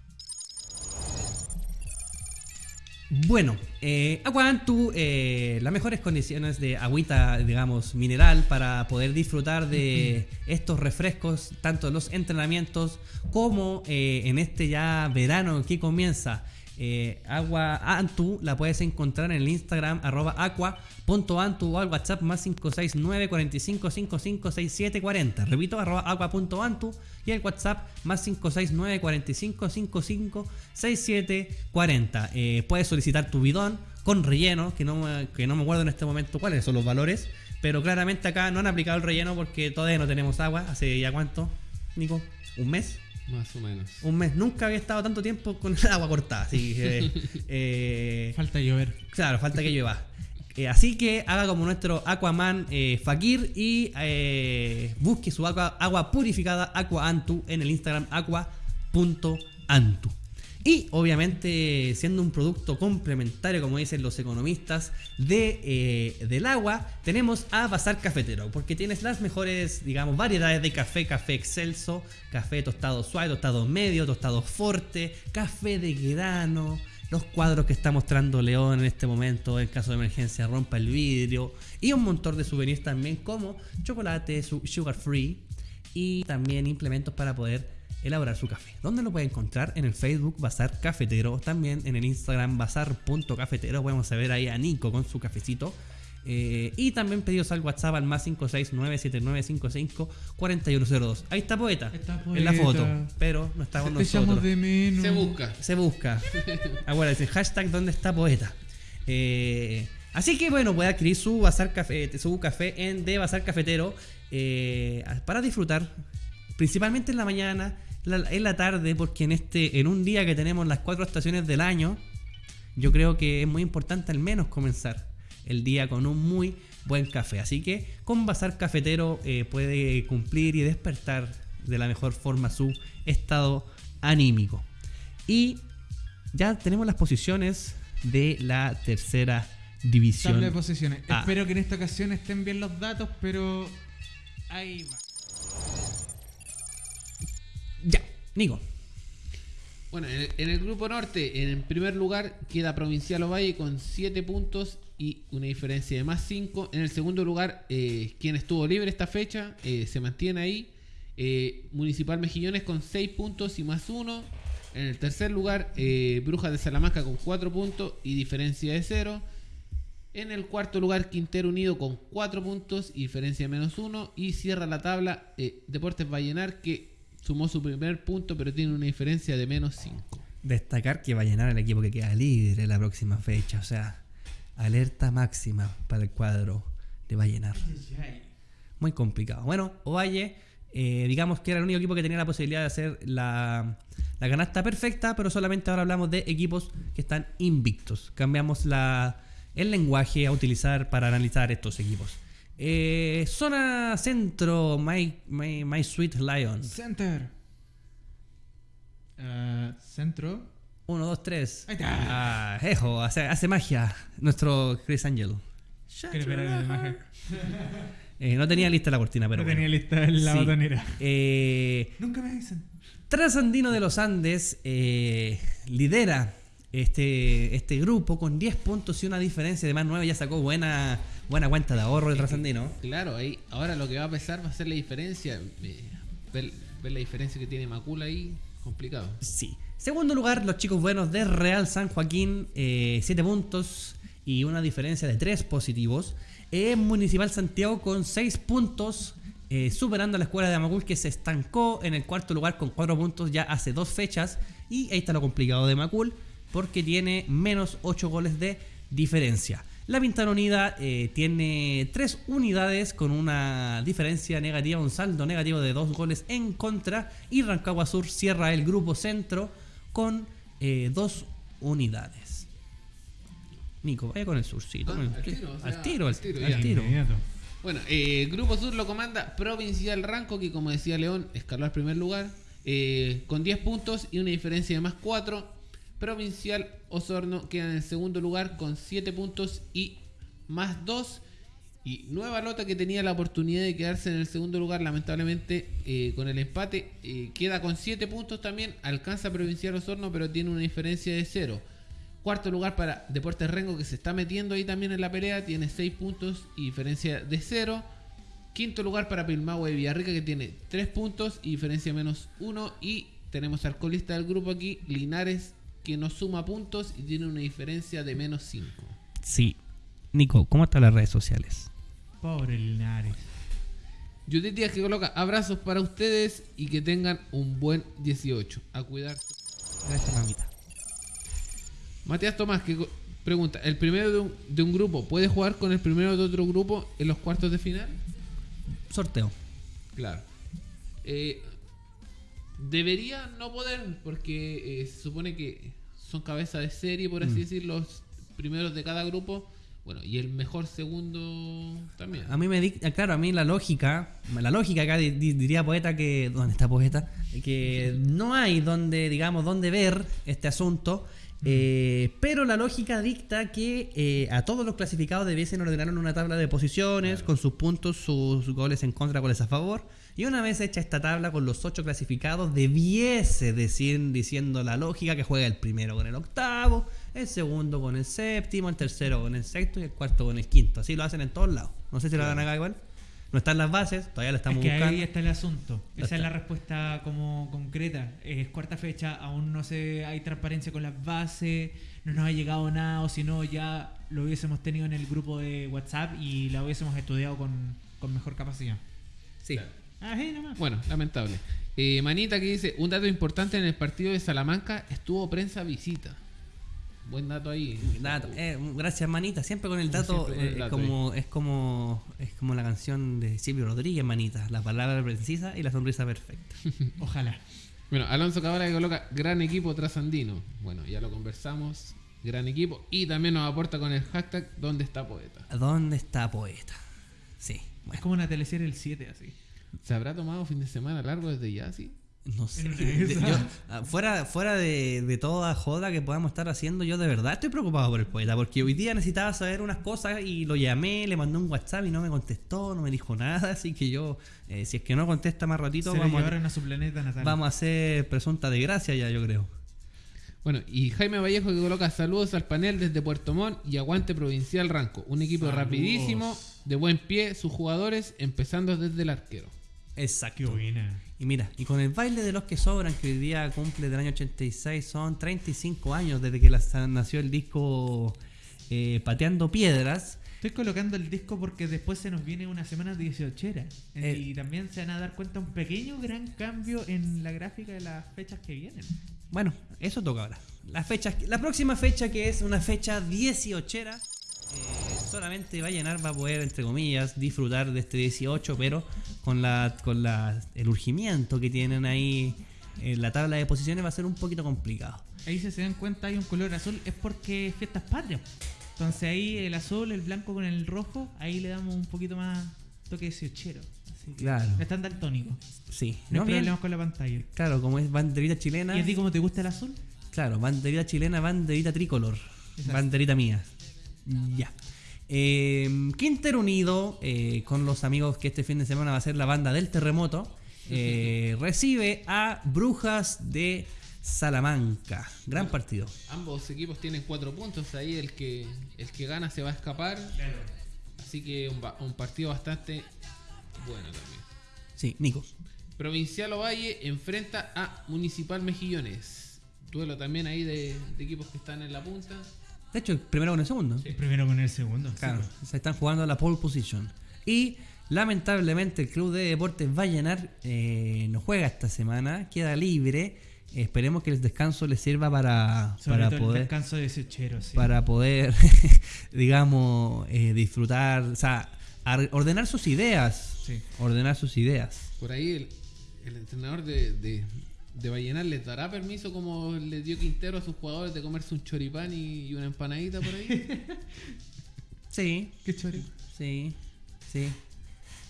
Bueno, eh, Aguantu, eh, las mejores condiciones de agüita, digamos, mineral para poder disfrutar de *laughs* estos refrescos, tanto en los entrenamientos como eh, en este ya verano que comienza. Eh, agua Antu la puedes encontrar en el Instagram arroba aqua.antu o al WhatsApp más 569 45 55 67 40. Repito, arroba aqua.antu y el WhatsApp más 569 45 55 67 40. Eh, puedes solicitar tu bidón con relleno, que no, que no me acuerdo en este momento cuáles son los valores, pero claramente acá no han aplicado el relleno porque todavía no tenemos agua. ¿Hace ya cuánto, Nico? ¿Un mes? Más o menos. Un mes. Nunca había estado tanto tiempo con el agua cortada. Así que, *laughs* eh, Falta llover. claro, falta que llueva. Eh, así que haga como nuestro Aquaman eh, Fakir y eh, busque su agua, agua purificada Aqua Antu en el Instagram aqua.antu. Y obviamente siendo un producto complementario, como dicen los economistas, de, eh, del agua, tenemos a Bazar Cafetero, porque tienes las mejores, digamos, variedades de café, café excelso, café tostado suave, tostado medio, tostado fuerte, café de grano, los cuadros que está mostrando León en este momento, en caso de emergencia, rompa el vidrio, y un montón de souvenirs también como chocolate, su- sugar free, y también implementos para poder elaborar su café. ¿Dónde lo puede encontrar? En el Facebook Bazar Cafetero, también en el Instagram bazar.cafetero. Podemos ver ahí a Nico con su cafecito. Eh, y también pedidos al WhatsApp al más 56979554102. Ahí está poeta, Está en la Poeta. foto, pero no está con nosotros. de menos. Se busca. Se busca. *laughs* Acuérdense, hashtag ¿Dónde está poeta? Eh, así que bueno, puede adquirir su bazar café, su café en de Bazar Cafetero eh, para disfrutar, principalmente en la mañana, la- en la tarde, porque en este, en un día que tenemos las cuatro estaciones del año, yo creo que es muy importante al menos comenzar el día con un muy buen café. Así que con Bazar Cafetero eh, puede cumplir y despertar de la mejor forma su estado anímico. Y ya tenemos las posiciones de la tercera división. Tabla de posiciones. Espero que en esta ocasión estén bien los datos, pero ahí va. Nico. Bueno, en el, grupo norte, en primer lugar queda Provincial Ovalle con 7 puntos y una diferencia de más 5. En el segundo lugar, eh, quien estuvo libre esta fecha, eh, se mantiene ahí. Eh, Municipal Mejillones con 6 puntos y más 1. En el tercer lugar, Brujas de Salamanca con 4 puntos y diferencia de 0. En el cuarto lugar, Quintero Unido con 4 puntos y diferencia de menos 1. Y cierra la tabla Deportes Vallenar que sumó su primer punto pero tiene una diferencia de menos 5. Destacar que va a llenar el equipo que queda líder en la próxima fecha. O sea, alerta máxima para el cuadro de Vallenar. Muy complicado. Bueno, Ovalle, eh, digamos que era el único equipo que tenía la posibilidad de hacer la, la canasta perfecta, pero solamente ahora hablamos de equipos que están invictos. Cambiamos la, el lenguaje a utilizar para analizar estos equipos. Eh, zona centro, My, My, My Sweet Lions. Center. Ah, centro. 1, 2, 3. Ahí está. Ah, ejo, hace, hace magia nuestro Chris Angel. Eh, no tenía lista la cortina, pero no bueno. tenía lista en la Sí. botonera. Eh, Nunca me dicen. Trasandino de los Andes eh, lidera este, este grupo con 10 puntos y una diferencia de más 9. Ya sacó buena, buena cuenta de ahorro de Trasandino. Claro, ahí ahora lo que va a pesar va a ser la diferencia. eh, ver, ver la diferencia que tiene Macula ahí, complicado. Sí. Segundo lugar, los chicos buenos de Real San Joaquín, 7 puntos y una diferencia de 3 positivos. Eh, Municipal Santiago con 6 puntos, eh, superando a la escuela de Amacul que se estancó en el cuarto lugar con 4 puntos ya hace dos fechas. Y ahí está lo complicado de Macul porque tiene menos 8 goles de diferencia. La Pintana Unida eh, tiene 3 unidades con una diferencia negativa, un saldo negativo de 2 goles en contra. Y Rancagua Sur cierra el grupo centro con 2 unidades. Nico, vaya con el surcito. Ah, al tiro, o sea, al tiro, al al tiro, al. Bueno, eh, Grupo Sur lo comanda Provincial Ranco, que como decía León, escaló al primer lugar, eh, con 10 puntos y una diferencia de más 4. Provincial Osorno queda en el segundo lugar con 7 puntos y más 2. Y Nueva Lota, que tenía la oportunidad de quedarse en el segundo lugar, lamentablemente eh, con el empate, eh, queda con 7 puntos también. Alcanza Provincial Osorno, pero tiene una diferencia de 0. Cuarto lugar para Deportes Rengo, que se está metiendo ahí también en la pelea, tiene 6 puntos y diferencia de 0. Quinto lugar para Pilmahue de Villarrica, que tiene 3 puntos y diferencia menos 1. Y tenemos al colista del grupo aquí, Linares, que no suma puntos y tiene una diferencia de menos 5. Sí. Nico, ¿cómo están las redes sociales? Pobre Linares. Judith Díaz que coloca abrazos para ustedes y que tengan un buen 18. A cuidarse. Gracias, mamita. Matías Tomás que pregunta, ¿el primero de un, de un grupo puede jugar con el primero de otro grupo en los cuartos de final? Sorteo. Claro. Eh, debería no poder, porque eh, se supone que son cabeza de serie, por así Mm. decir, los primeros de cada grupo. Bueno, y el mejor segundo también. A mí me dicta, claro, a mí la lógica, la lógica acá di- di- diría poeta que, ¿dónde está poeta? Que no hay donde, digamos, donde ver este asunto, eh, pero la lógica dicta que eh, a todos los clasificados debiesen ordenar en una tabla de posiciones con sus puntos, sus goles en contra, goles a favor. Y una vez hecha esta tabla con los ocho clasificados, debiese decir, diciendo la lógica, que juega el primero con el octavo, el segundo con el séptimo, el tercero con el sexto y el cuarto con el quinto. Así lo hacen en todos lados. No sé si lo harán acá igual. No están las bases, todavía lo estamos es que buscando. ahí está el asunto. Esa es la respuesta como concreta. Es cuarta fecha, aún no se hay transparencia con las bases, no nos ha llegado nada, o si no ya lo hubiésemos tenido en el grupo de WhatsApp y la hubiésemos estudiado con, con mejor capacidad. Sí. Claro. Nomás. Bueno, lamentable. Eh, Manita que dice, un dato importante en el partido de Salamanca estuvo prensa visita. Buen dato ahí. Dato. Eh, gracias, manita. Siempre con el Como dato, siempre con el eh, dato como, es como es como la canción de Silvio Rodríguez, manita. La palabra precisa y la sonrisa perfecta. *laughs* Ojalá. Bueno, Alonso Cabral que coloca gran equipo trasandino. Bueno, ya lo conversamos. Gran equipo. Y también nos aporta con el hashtag ¿Dónde está poeta? ¿Dónde está poeta? Sí. Es como una teleserie el 7 así. ¿Se habrá tomado fin de semana largo desde ya, sí? no sé. De- yo, ah, fuera fuera de, de toda joda que podamos estar haciendo, yo de verdad estoy preocupado por el poeta. Porque hoy día necesitaba saber unas cosas y lo llamé, le mandé un WhatsApp y no me contestó, no me dijo nada. *laughs* Así que yo, eh, si es que no contesta más ratito, Se vamos a, a su planeta natal. vamos a hacer presunta de gracia ya, yo creo. Bueno, y Jaime Vallejo que coloca saludos al panel desde Puerto Montt y aguante Provincial Ranco. Un equipo Saludos. rapidísimo, de buen pie, sus jugadores, empezando desde el arquero. Exacto. Qué buena. Y mira, y con el baile de los que sobran, que hoy día cumple del año 86, son 35 años desde que nació el disco eh, Pateando Piedras. Estoy colocando el disco porque después se nos viene una semana 18 Eh. y también se van a dar cuenta un pequeño gran cambio en la gráfica de las fechas que vienen. Bueno, eso toca ahora. La, fecha, la próxima fecha, que es una fecha 18, eh, solamente va a llenar, va a poder, entre comillas, disfrutar de este 18, pero con, la, con la, el urgimiento que tienen ahí en la tabla de posiciones va a ser un poquito complicado. Ahí si se dan cuenta hay un color azul, es porque es fiestas patrias. Entonces ahí el azul, el blanco con el rojo, ahí le damos un poquito más toque 18. Así que Claro. Están daltónicos. Sí, No hay bien. problemas con la pantalla. Claro, como es banderita chilena. ¿Y a ti cómo te gusta el azul? Claro, banderita chilena, banderita tricolor. Exacto. Banderita mía. Ya. Eh, Quinter Unido, eh, con los amigos que este fin de semana va a ser la banda del terremoto, eh, *laughs* recibe a Brujas de Salamanca. Gran partido. Ambos equipos tienen cuatro puntos, ahí el que el que gana se va a escapar. Así que un, un partido bastante bueno también. Sí, Nico. Provincial Ovalle enfrenta a Municipal Mejillones. Duelo también ahí de, de equipos que están en la punta. De hecho, el primero con el segundo. El primero con el segundo. Claro, Sí. se están jugando a la pole position. Y lamentablemente el club de deportes Vallenar eh, no juega esta semana, queda libre. Esperemos que el descanso le sirva para, Sobre para todo el poder descanso de 18 sí. para poder, *laughs* digamos, eh, disfrutar, o sea, ar- ordenar sus ideas. Sí. Ordenar sus ideas. Por ahí el, el entrenador de, de, de Vallenar les dará permiso como le dio Quintero a sus jugadores de comerse un choripán y, y una empanadita por ahí. *laughs* Sí, Qué chori. sí, sí.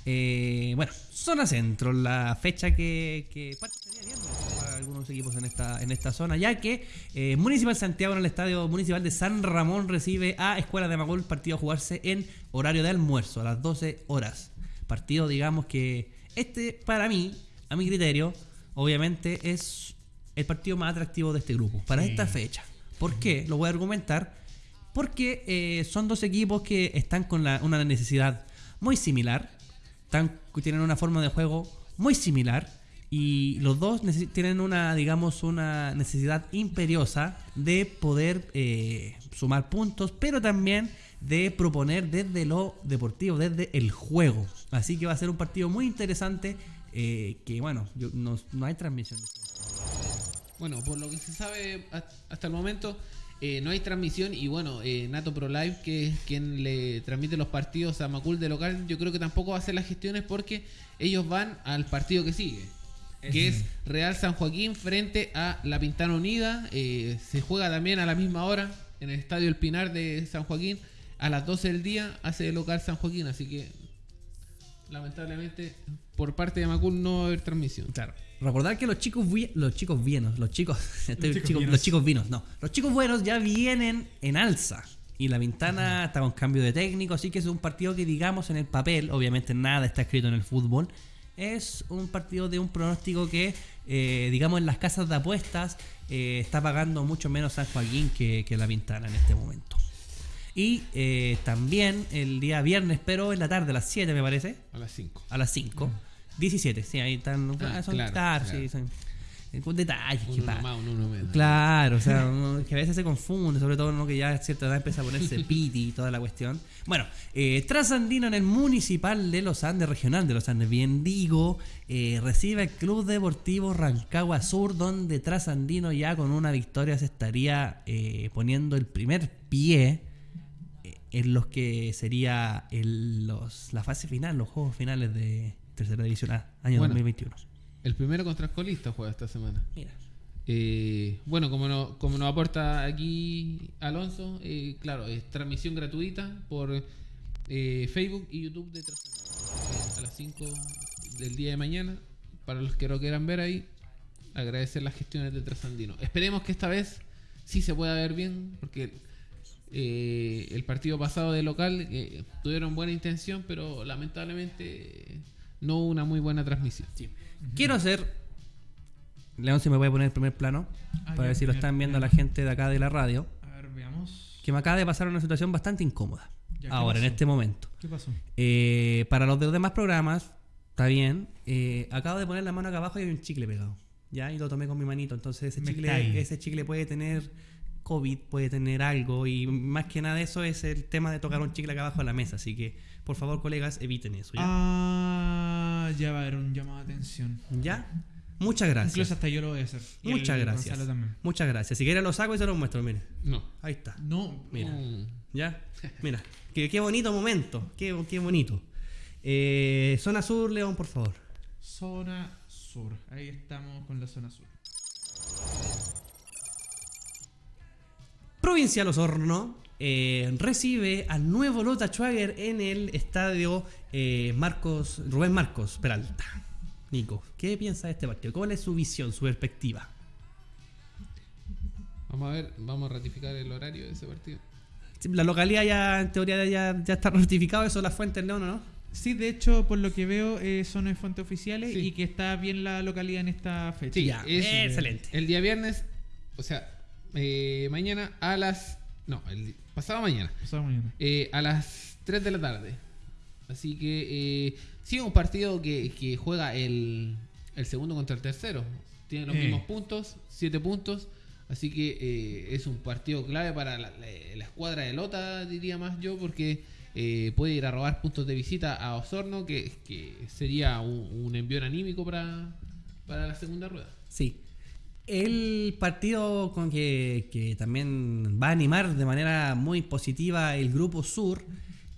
Eh, bueno, zona centro, la fecha que, que parte estaría bien para algunos equipos en esta, en esta zona, ya que eh, Municipal Santiago en el estadio municipal de San Ramón recibe a Escuela de Macul, partido a jugarse en horario de almuerzo, a las 12 horas. Partido, digamos que este, para mí, a mi criterio, obviamente es el partido más atractivo de este grupo, para Sí. esta fecha. ¿Por qué? Lo voy a argumentar. Porque eh, son dos equipos que están con la- una necesidad muy similar, están, tienen una forma de juego muy similar Y los dos tienen una, digamos, una necesidad imperiosa de poder eh, sumar puntos, pero también de proponer desde lo deportivo, desde el juego. Así que va a ser un partido muy interesante. Eh, que bueno, yo- no, no hay transmisión. de esto. Bueno, por lo que se sabe ha- hasta el momento, eh, no hay transmisión y bueno, eh, Nato Pro Live, que es quien le transmite los partidos a Macul de local, yo creo que tampoco va a hacer las gestiones porque ellos van al partido que sigue. Que es Real San Joaquín frente a La Pintana Unida. Eh, se juega también a la misma hora en el Estadio El Pinar de San Joaquín. A las 12 del día hace de local San Joaquín. Así que, lamentablemente, por parte de Macul no haber transmisión. Claro. Recordar que los chicos los chicos vienos, los chicos, *laughs* estoy- chicos chicos- los chicos vinos, no, los chicos buenos ya vienen en alza y la ventana está con cambio de técnico, así que es un partido que digamos en el papel, obviamente nada está escrito en el fútbol, es un partido de un pronóstico que eh, digamos en las casas de apuestas eh, está pagando mucho menos San Joaquín que, que la Ventana en este momento. Y eh, también el día viernes, pero en la tarde, a las 7 me parece, A las 5. a las 5. 17, sí, ahí están. Ah, ah, son, claro, claro, claro. sí, son. Con detalles, que Uno pa- más, uno menos. Claro, o sea, *laughs* que a veces se confunde, sobre todo uno que ya a cierta edad empieza a ponerse *laughs* piti y toda la cuestión. Bueno, eh, Trasandino en el Municipal de Los Andes, Regional de Los Andes, bien digo, eh, recibe el Club Deportivo Rancagua Sur, donde Trasandino ya con una victoria se estaría eh, poniendo el primer pie eh, en los que sería el- los, la fase final, los juegos finales de Tercera División A, año Bueno. 2021. El primero contra el colista juega esta semana. Mira. Eh, bueno, como, no, como nos aporta aquí Alonso, eh, claro, es transmisión gratuita por eh, Facebook y YouTube de Trasandino. A las 5 del día de mañana, para los que lo quieran ver ahí, agradecer las gestiones de Trasandino. Esperemos que esta vez sí se pueda ver bien, porque el partido pasado de local tuvieron buena intención, pero lamentablemente no una muy buena transmisión. Quiero hacer. León, si me puede poner el primer plano. Ah, para ver si lo están viendo la gente de acá de la radio. A ver, veamos. Que me acaba de pasar una situación bastante incómoda. Ya, ¿qué Ahora, en este momento. ¿Qué pasó? Eh, para los de los demás programas, está bien. eh, acabo de poner la mano acá abajo y hay un chicle pegado. Ya, y lo tomé con mi manito. Entonces, ese chicle, ese chicle puede tener COVID, puede tener algo. Y más que nada, eso es el tema de tocar un chicle acá abajo de la mesa. Así que, por favor, colegas, eviten eso. ¿Ya? Ah, ya va a haber un llamado de atención. ¿Ya? Muchas gracias. Incluso hasta yo lo voy a hacer. Y el Muchas gracias. Gonzalo también. Muchas gracias. Si quieren lo saco y se los muestro, miren. No. Ahí está. No, Mira. Mm. ¿Ya? Mira. Qué, qué bonito momento. Qué, qué bonito. Eh, zona sur, León, por favor. zona sur. Ahí estamos con la zona sur. Provincial Osorno eh, recibe al nuevo Lota Schwager en el estadio eh, Marcos Rubén Marcos Peralta. Nico, ¿qué piensa de este partido? ¿Cuál es su visión, su perspectiva? Vamos a ver, vamos a ratificar el horario de ese partido. Sí, La localidad ya, en teoría, ya, ya está *laughs* notificado eso, la fuente León, ¿o ¿no? Sí, de hecho, por lo que veo, eh, son en fuentes oficiales Sí. y que está bien la localidad en esta fecha. Sí, Ya, es excelente. El día viernes, o sea, eh, mañana a las. No, el pasado mañana. Pasado mañana. eh, a las 3 de la tarde. Así que eh, sí, un partido que, que juega el, el segundo contra el tercero. Tiene los Eh. mismos puntos, 7 puntos. Así que eh, es un partido clave para la, la- la escuadra de Lota, diría más yo, porque eh, puede ir a robar puntos de visita a Osorno, que, que sería un, un envío anímico para, para la segunda rueda. Sí. El partido con que, que también va a animar de manera muy positiva el Grupo Sur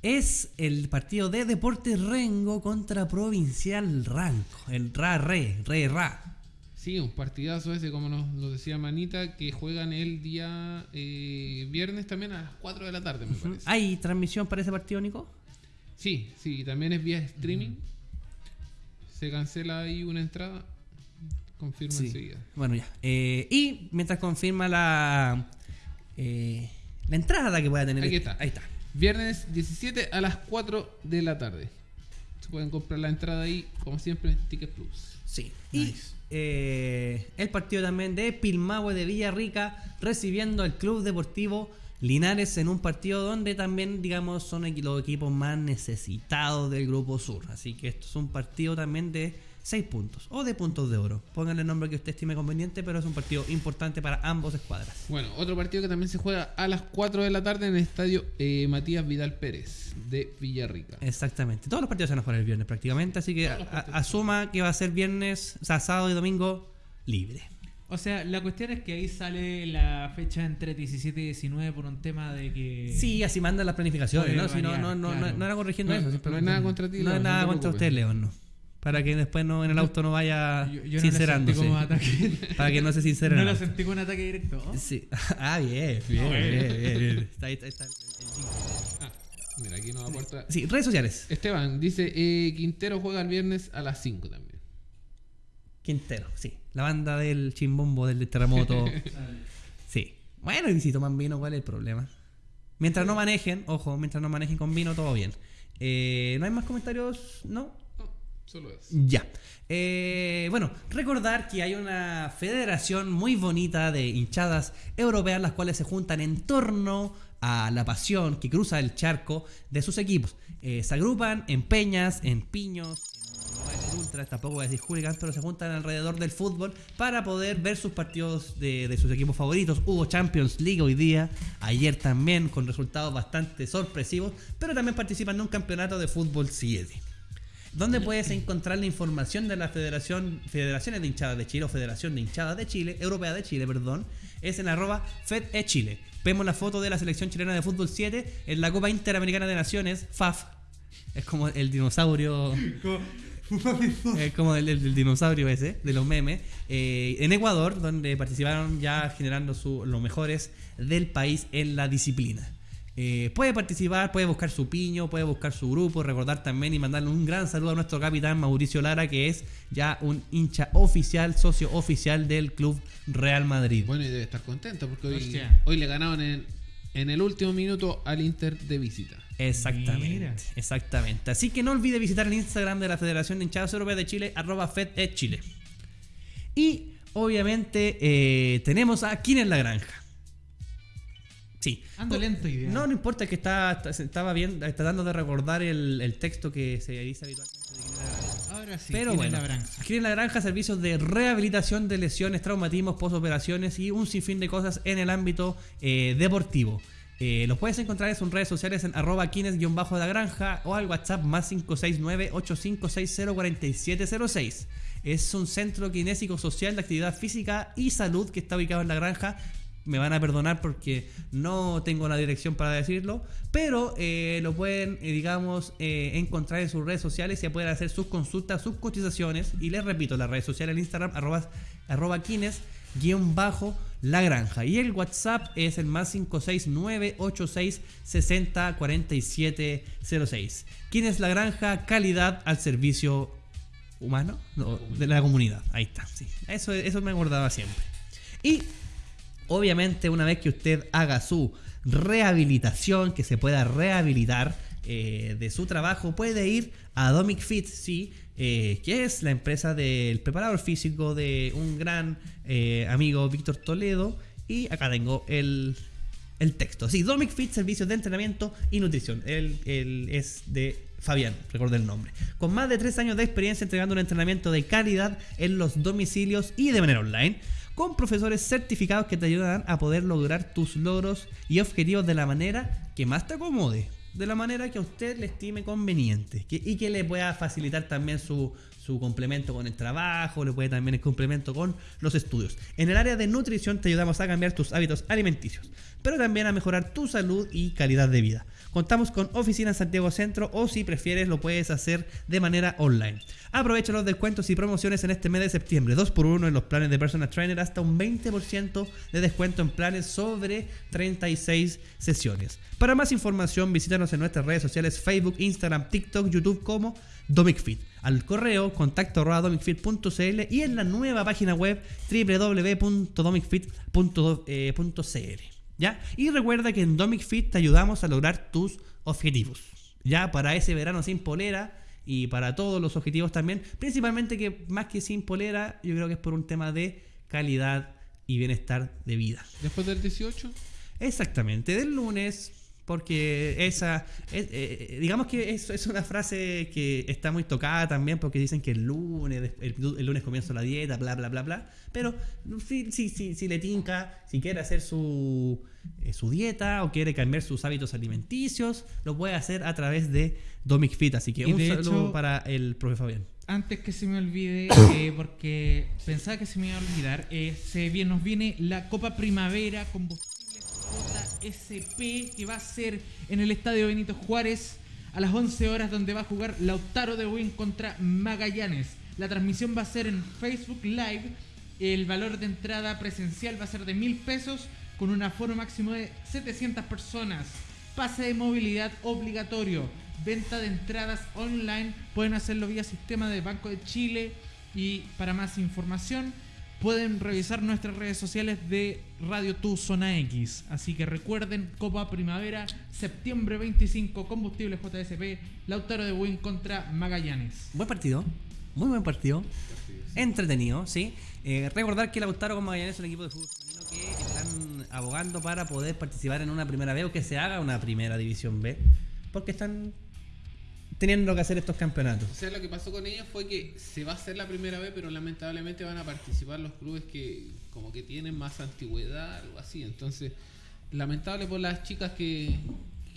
es el partido de Deportes Rengo contra Provincial Ranco. El Ra-Re, Re-Ra. Sí, un partidazo ese, como nos lo decía Manita, que juegan el día eh, viernes también a las 4 de la tarde, me parece. ¿Hay transmisión para ese partido, Nico? Sí, sí, también es vía streaming. Se cancela ahí una entrada. Confirma Sí. enseguida. Bueno, ya. Eh, y mientras confirma la, eh, la entrada que pueda tener. Aquí este- está. Ahí está. Viernes 17 a las 4 de la tarde. Se pueden comprar la entrada ahí, como siempre, en Ticket Plus. Sí. Nice. Y eh, el partido también de Pilmahue de Villarrica recibiendo al Club Deportivo Linares en un partido donde también, digamos, son los equipos más necesitados del Grupo Sur. Así que esto es un partido también de 6 puntos o de puntos de oro. Pónganle el nombre que usted estime conveniente, pero es un partido importante para ambos escuadras. Bueno, otro partido que también se juega a las 4 de la tarde en el estadio eh, Matías Vidal Pérez de Villarrica. Exactamente. Todos los partidos se van a jugar el viernes prácticamente, así que asuma que va a ser viernes, o sea, sábado y domingo libre. O sea, la cuestión es que ahí sale la fecha entre 17 y 19 por un tema de que. Sí, así mandan las planificaciones, ¿no? Si no, no, no, no, era corrigiendo No, eso. no es nada contra ti, No es no nada contra usted, León, no. Para que después no, en el auto no vaya Yo, yo no lo sentí sincerándose. como ataque. para que no se sincere. no lo sentí como un ataque directo. ¿oh? Sí. *laughs* Ah, bien, bien, Ah, bien, bien. bien, bien. Está ahí, está, está el- el. Ah, mira, aquí nos aporta. Sí, redes sociales. Esteban dice: eh, Quintero juega el viernes a las 5 también. Quintero, sí. La banda del chimbombo, del terremoto. *laughs* sí. Bueno, y si toman vino, ¿cuál es el problema? Mientras no manejen, ojo, mientras no manejen con vino, todo bien. Eh, ¿No hay más comentarios? ¿No? Solo es. Ya. Eh, bueno, recordar que hay una federación muy bonita de hinchadas europeas, las cuales se juntan en torno a la pasión que cruza el charco de sus equipos. Eh, se agrupan en peñas, en piños, no voy a tampoco voy a pero se juntan alrededor del fútbol para poder ver sus partidos de, de sus equipos favoritos. Hubo Champions League hoy día, ayer también, con resultados bastante sorpresivos, pero también participan en un campeonato de fútbol 7. ¿Dónde puedes encontrar la información de la Federación, Federaciones de Hinchadas de Chile o Federación de Hinchadas de Chile, Europea de Chile, perdón? Es en arroba FedEChile. Vemos la foto de la selección chilena de fútbol 7 en la Copa Interamericana de Naciones, FAF. Es como el dinosaurio. *laughs* Es como el, el- el dinosaurio ese, de los memes. eh, en Ecuador, donde participaron ya generando su- los mejores del país en la disciplina. Eh, puede participar, puede buscar su piño, puede buscar su grupo, recordar también y mandarle un gran saludo a nuestro capitán Mauricio Lara, que es ya un hincha oficial, socio oficial del Club Real Madrid. Bueno, y debe estar contento porque hoy, Hostia. hoy le ganaron en, en el último minuto al Inter de visita. Exactamente, Mira. exactamente. Así que no olvide visitar el Instagram de la Federación de Hinchadas Europeas de Chile, arroba FedEdChile. Y obviamente eh, tenemos a ¿Quién es la granja? Sí. Ando lento hoy día. No, no importa que está, está- estaba bien, eh, tratando de recordar el, el texto que se dice habitualmente de es la. Ahora sí. Pero ¿quién es bueno, la granja? la granja servicios de rehabilitación de lesiones, traumatismos, posoperaciones y un sinfín de cosas en el ámbito eh, deportivo. Eh, los puedes encontrar en sus redes sociales en arroba quienes-la granja o al WhatsApp más 569-8560-4706. Es un centro kinésico social de actividad física y salud que está ubicado en la granja. Me van a perdonar porque no tengo la dirección para decirlo, pero eh, lo pueden, eh, digamos, eh, encontrar en sus redes sociales ya pueden hacer sus consultas, sus cotizaciones. Y les repito, las redes sociales, el Instagram, arroba, arroba quines, guion bajo, la granja. Y el WhatsApp es el más 569-8660-4706. Quines la granja, calidad al servicio humano No, de la comunidad. Ahí está. Eso, eso me acordaba siempre. Y obviamente una vez que usted haga su rehabilitación, que se pueda rehabilitar eh, de su trabajo, puede ir a Domic Fit, sí, eh, que es la empresa del preparador físico de un gran eh, amigo Víctor Toledo. Y acá tengo el, el texto. Sí, Domic Fit, servicios de entrenamiento y nutrición. Él, él es de Fabián, recuerdo el nombre. Con más de tres años de experiencia entregando un entrenamiento de calidad en los domicilios y de manera online. Con profesores certificados que te ayudarán a poder lograr tus logros y objetivos de la manera que más te acomode. De la manera que a usted le estime conveniente. que- y que le pueda facilitar también su, su complemento con el trabajo, le puede también el complemento con los estudios. En el área de nutrición te ayudamos a cambiar tus hábitos alimenticios, pero también a mejorar tu salud y calidad de vida. Contamos con oficina en Santiago Centro o si prefieres lo puedes hacer de manera online. Aprovecha los descuentos y promociones en este mes de septiembre. 2x1 en los planes de Personal Trainer hasta un 20% de descuento en planes sobre 36 sesiones. Para más información visítanos en nuestras redes sociales Facebook, Instagram, TikTok, YouTube como DomicFit. Al correo contacto domicfit.cl y en la nueva página web www.domicfit.cl. ¿Ya? Y recuerda que en Domic Fit te ayudamos a lograr tus objetivos. Ya para ese verano sin polera y para todos los objetivos también. Principalmente que más que sin polera, yo creo que es por un tema de calidad y bienestar de vida. Después del 18, Exactamente, del lunes Porque esa, es- eh, digamos que es, es una frase que está muy tocada también porque dicen que el lunes, el, el lunes comienza la dieta, bla, bla, bla, bla. Pero si, si, si, si le tinca, si quiere hacer su, eh, su dieta o quiere cambiar sus hábitos alimenticios, lo puede hacer a través de Domic Fit. Así que Y un saludo hecho- para el profe Fabián. Antes que se me olvide, *coughs* eh, porque pensaba que se me iba a olvidar, eh, se viene, nos viene la Copa Primavera Combustibles JSP que va a ser en el Estadio Benito Juárez a las 11 horas donde va a jugar Lautaro de Win contra Magallanes. La transmisión va a ser en Facebook Live. El valor de entrada presencial va a ser de mil pesos con un aforo máximo de 700 personas. Pase de movilidad obligatorio. Venta de entradas online. Pueden hacerlo vía sistema de Banco de Chile. Y para más información pueden revisar nuestras redes sociales de Radio Tu Zona X. Así que recuerden, Copa Primavera, septiembre 25, Combustible JSP, Lautaro de Win contra Magallanes. Buen partido, muy buen partido. Entretenido, sí. Eh, recordar que Lautaro con Magallanes es un equipo de fútbol que están abogando para poder participar en una primera B o que se haga una primera división B. Porque están teniendo que hacer estos campeonatos. O sea, lo que pasó con ellos fue que se va a hacer la primera vez, pero lamentablemente van a participar los clubes que como que tienen más antigüedad, algo así. Entonces, lamentable por las chicas que,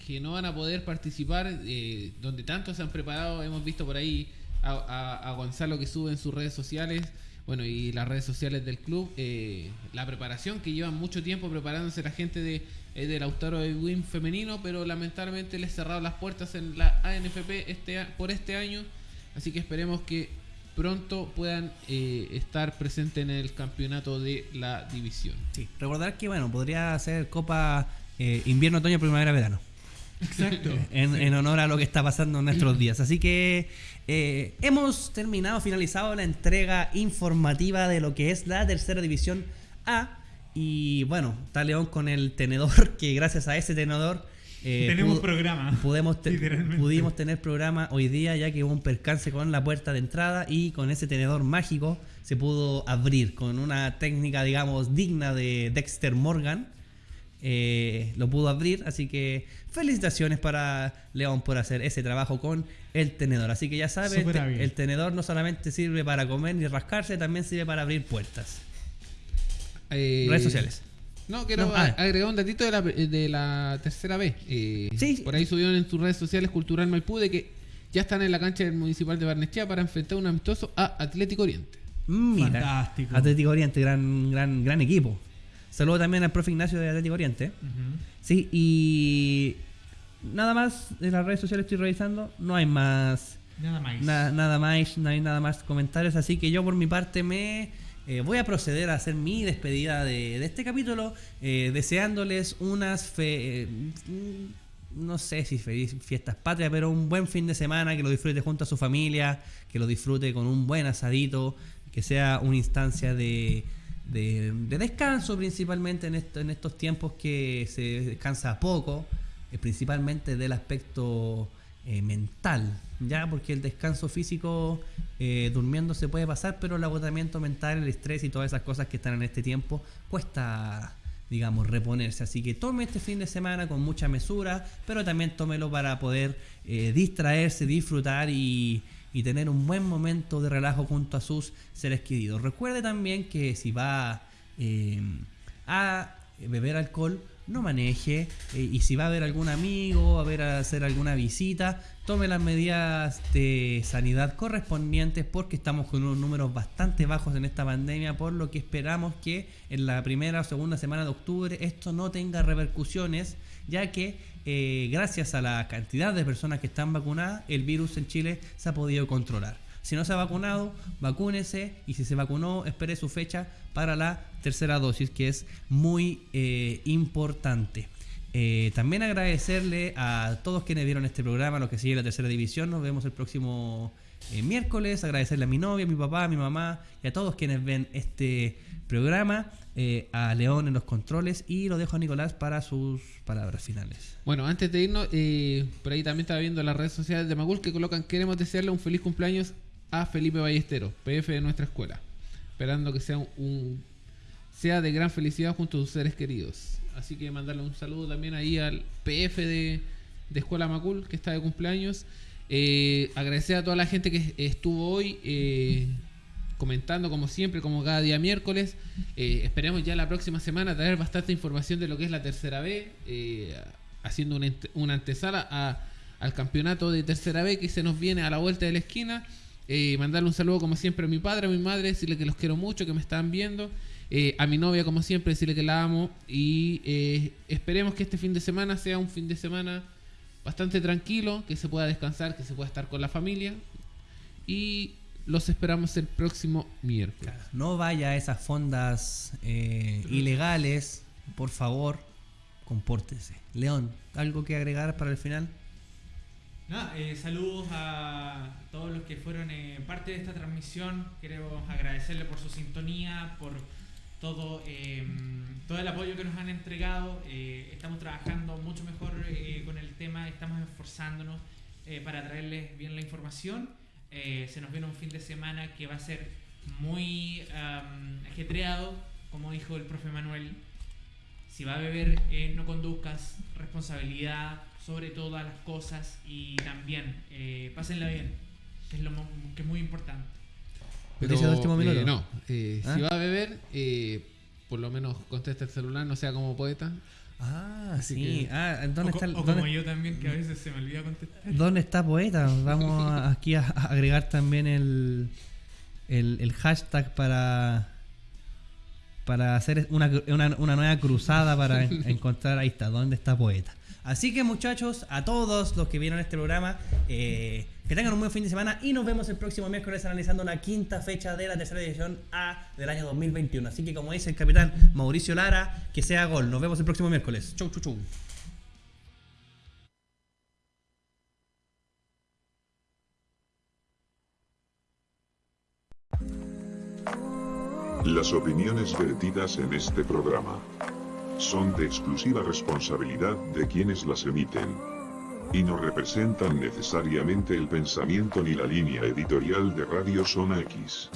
que no van a poder participar, eh, donde tanto se han preparado. Hemos visto por ahí a, a- Gonzalo que sube en sus redes sociales, bueno, y las redes sociales del club, eh, la preparación que llevan mucho tiempo preparándose la gente de, eh, del Lautaro de Win femenino, pero lamentablemente les cerraron las puertas en la ANFP este, por este año. Así que esperemos que pronto puedan eh, estar presentes en el campeonato de la división. Sí. Recordar que, bueno, podría ser Copa eh, Invierno, Otoño, Primavera, Verano. Exacto. *laughs* en, en honor a lo que está pasando en nuestros días. Así que eh, hemos terminado, finalizado la entrega informativa de lo que es la tercera división A. Y bueno, está León con el tenedor, *laughs* que gracias a ese tenedor eh, Tenemos pudo- programa. Pudimos, te- Literalmente. pudimos tener programa hoy día ya que hubo un percance con la puerta de entrada y con ese tenedor mágico se pudo abrir con una técnica digamos digna de Dexter Morgan eh, lo pudo abrir así que felicitaciones para León por hacer ese trabajo con el tenedor así que ya sabes el tenedor no solamente sirve para comer ni rascarse también sirve para abrir puertas Eh, redes sociales No, quiero No, ah. a- agregar un datito de la, de la tercera vez. Eh, Sí. Por ahí subieron en sus redes sociales Cultural Maipú de que ya están en la cancha del Municipal de Barnechea para enfrentar un amistoso a Atlético Oriente. Mira, Fantástico. Atlético Oriente gran gran gran equipo saludo también al profe Ignacio de Atlético Oriente. Sí, y nada más en las redes sociales estoy revisando, no hay más Nada más. na- nada más, no hay nada más comentarios, así que yo por mi parte me eh, voy a proceder a hacer mi despedida de, este capítulo, eh, deseándoles unas fe, eh, no sé si feliz fiestas patrias, pero un buen fin de semana, que lo disfrute junto a su familia, que lo disfrute con un buen asadito, que sea una instancia de, de, de descanso principalmente en, esto- en estos tiempos que se descansa poco, eh, principalmente del aspecto mental, ya porque el descanso físico eh, durmiendo se puede pasar, pero el agotamiento mental, el estrés y todas esas cosas que están en este tiempo cuesta, digamos, reponerse. Así que tome este fin de semana con mucha mesura, pero también tómelo para poder eh, distraerse, disfrutar y, y tener un buen momento de relajo junto a sus seres queridos. Recuerde también que si va eh, a beber alcohol, no maneje. y si va a ver algún amigo, a ver a hacer alguna visita, tome las medidas de sanidad correspondientes porque estamos con unos números bastante bajos en esta pandemia, por lo que esperamos que en la primera o segunda semana de octubre esto no tenga repercusiones, ya que eh, gracias a la cantidad de personas que están vacunadas, el virus en Chile se ha podido controlar. Si no se ha vacunado, vacúnese y si se vacunó, espere su fecha para la tercera dosis, que es muy eh, importante. Eh, también agradecerle a todos quienes vieron este programa, los que siguen la tercera división. Nos vemos el próximo eh, miércoles. Agradecerle a mi novia, a mi papá, a mi mamá y a todos quienes ven este programa. eh, a León en los controles y lo dejo a Nicolás para sus palabras finales. Bueno, antes de irnos, por ahí también estaba viendo las redes sociales de Magul que colocan queremos desearle un feliz cumpleaños a Felipe Ballesteros, PF de nuestra escuela. Esperando que sea un sea de gran felicidad junto a sus seres queridos. Así que mandarle un saludo también ahí al PF de, de Escuela Macul, que está de cumpleaños. Eh, agradecer a toda la gente que estuvo hoy eh, comentando, como siempre, como cada día miércoles. Eh, esperemos ya la próxima semana traer bastante información de lo que es la tercera B, eh, haciendo una, una antesala a- al campeonato de tercera B que se nos viene a la vuelta de la esquina. Eh, mandarle un saludo como siempre a mi padre, a mi madre, decirle que los quiero mucho, que me están viendo. Eh, a mi novia como siempre, decirle que la amo. Y eh, esperemos que este fin de semana sea un fin de semana bastante tranquilo, que se pueda descansar, que se pueda estar con la familia. Y los esperamos el próximo miércoles. No vaya a esas fondas eh, ilegales, por favor, compórtese. León, ¿algo que agregar para el final? Nada, eh, saludos a todos los que fueron eh, parte de esta transmisión. Queremos agradecerle por su sintonía, por todo, eh, todo el apoyo que nos han entregado. Eh, estamos trabajando mucho mejor eh, con el tema, estamos esforzándonos eh, para traerles bien la información. Eh, se nos viene un fin de semana que va a ser muy am, ajetreado, como dijo el profe Manuel. Si va a beber, eh, no conduzcas, responsabilidad sobre todas las cosas y también pásenla bien, que es, lo, que es muy importante. Último minuto. eh, no, eh, ¿Ah? si va a beber, eh, por lo menos contesta el celular, no sea como poeta. Ah, Así sí. que- Ah, ¿dónde o, está, o como yo también, que a veces se me olvida contestar. dónde está Poeta? Vamos a- *laughs* aquí a, a agregar también el, el, el hashtag para para hacer una, una- una nueva cruzada para *laughs* en- encontrar, ahí está, dónde está Poeta. Así que muchachos, a todos los que vieron este programa, eh, que tengan un buen fin de semana y nos vemos el próximo miércoles analizando una quinta fecha de la tercera edición A del año 2021. Así que como dice el capitán Mauricio Lara, que sea gol. Nos vemos el próximo miércoles. Chau, chau, chau. Las opiniones vertidas en este programa son de exclusiva responsabilidad de quienes las emiten y no representan necesariamente el pensamiento ni la línea editorial de Radio Zona X.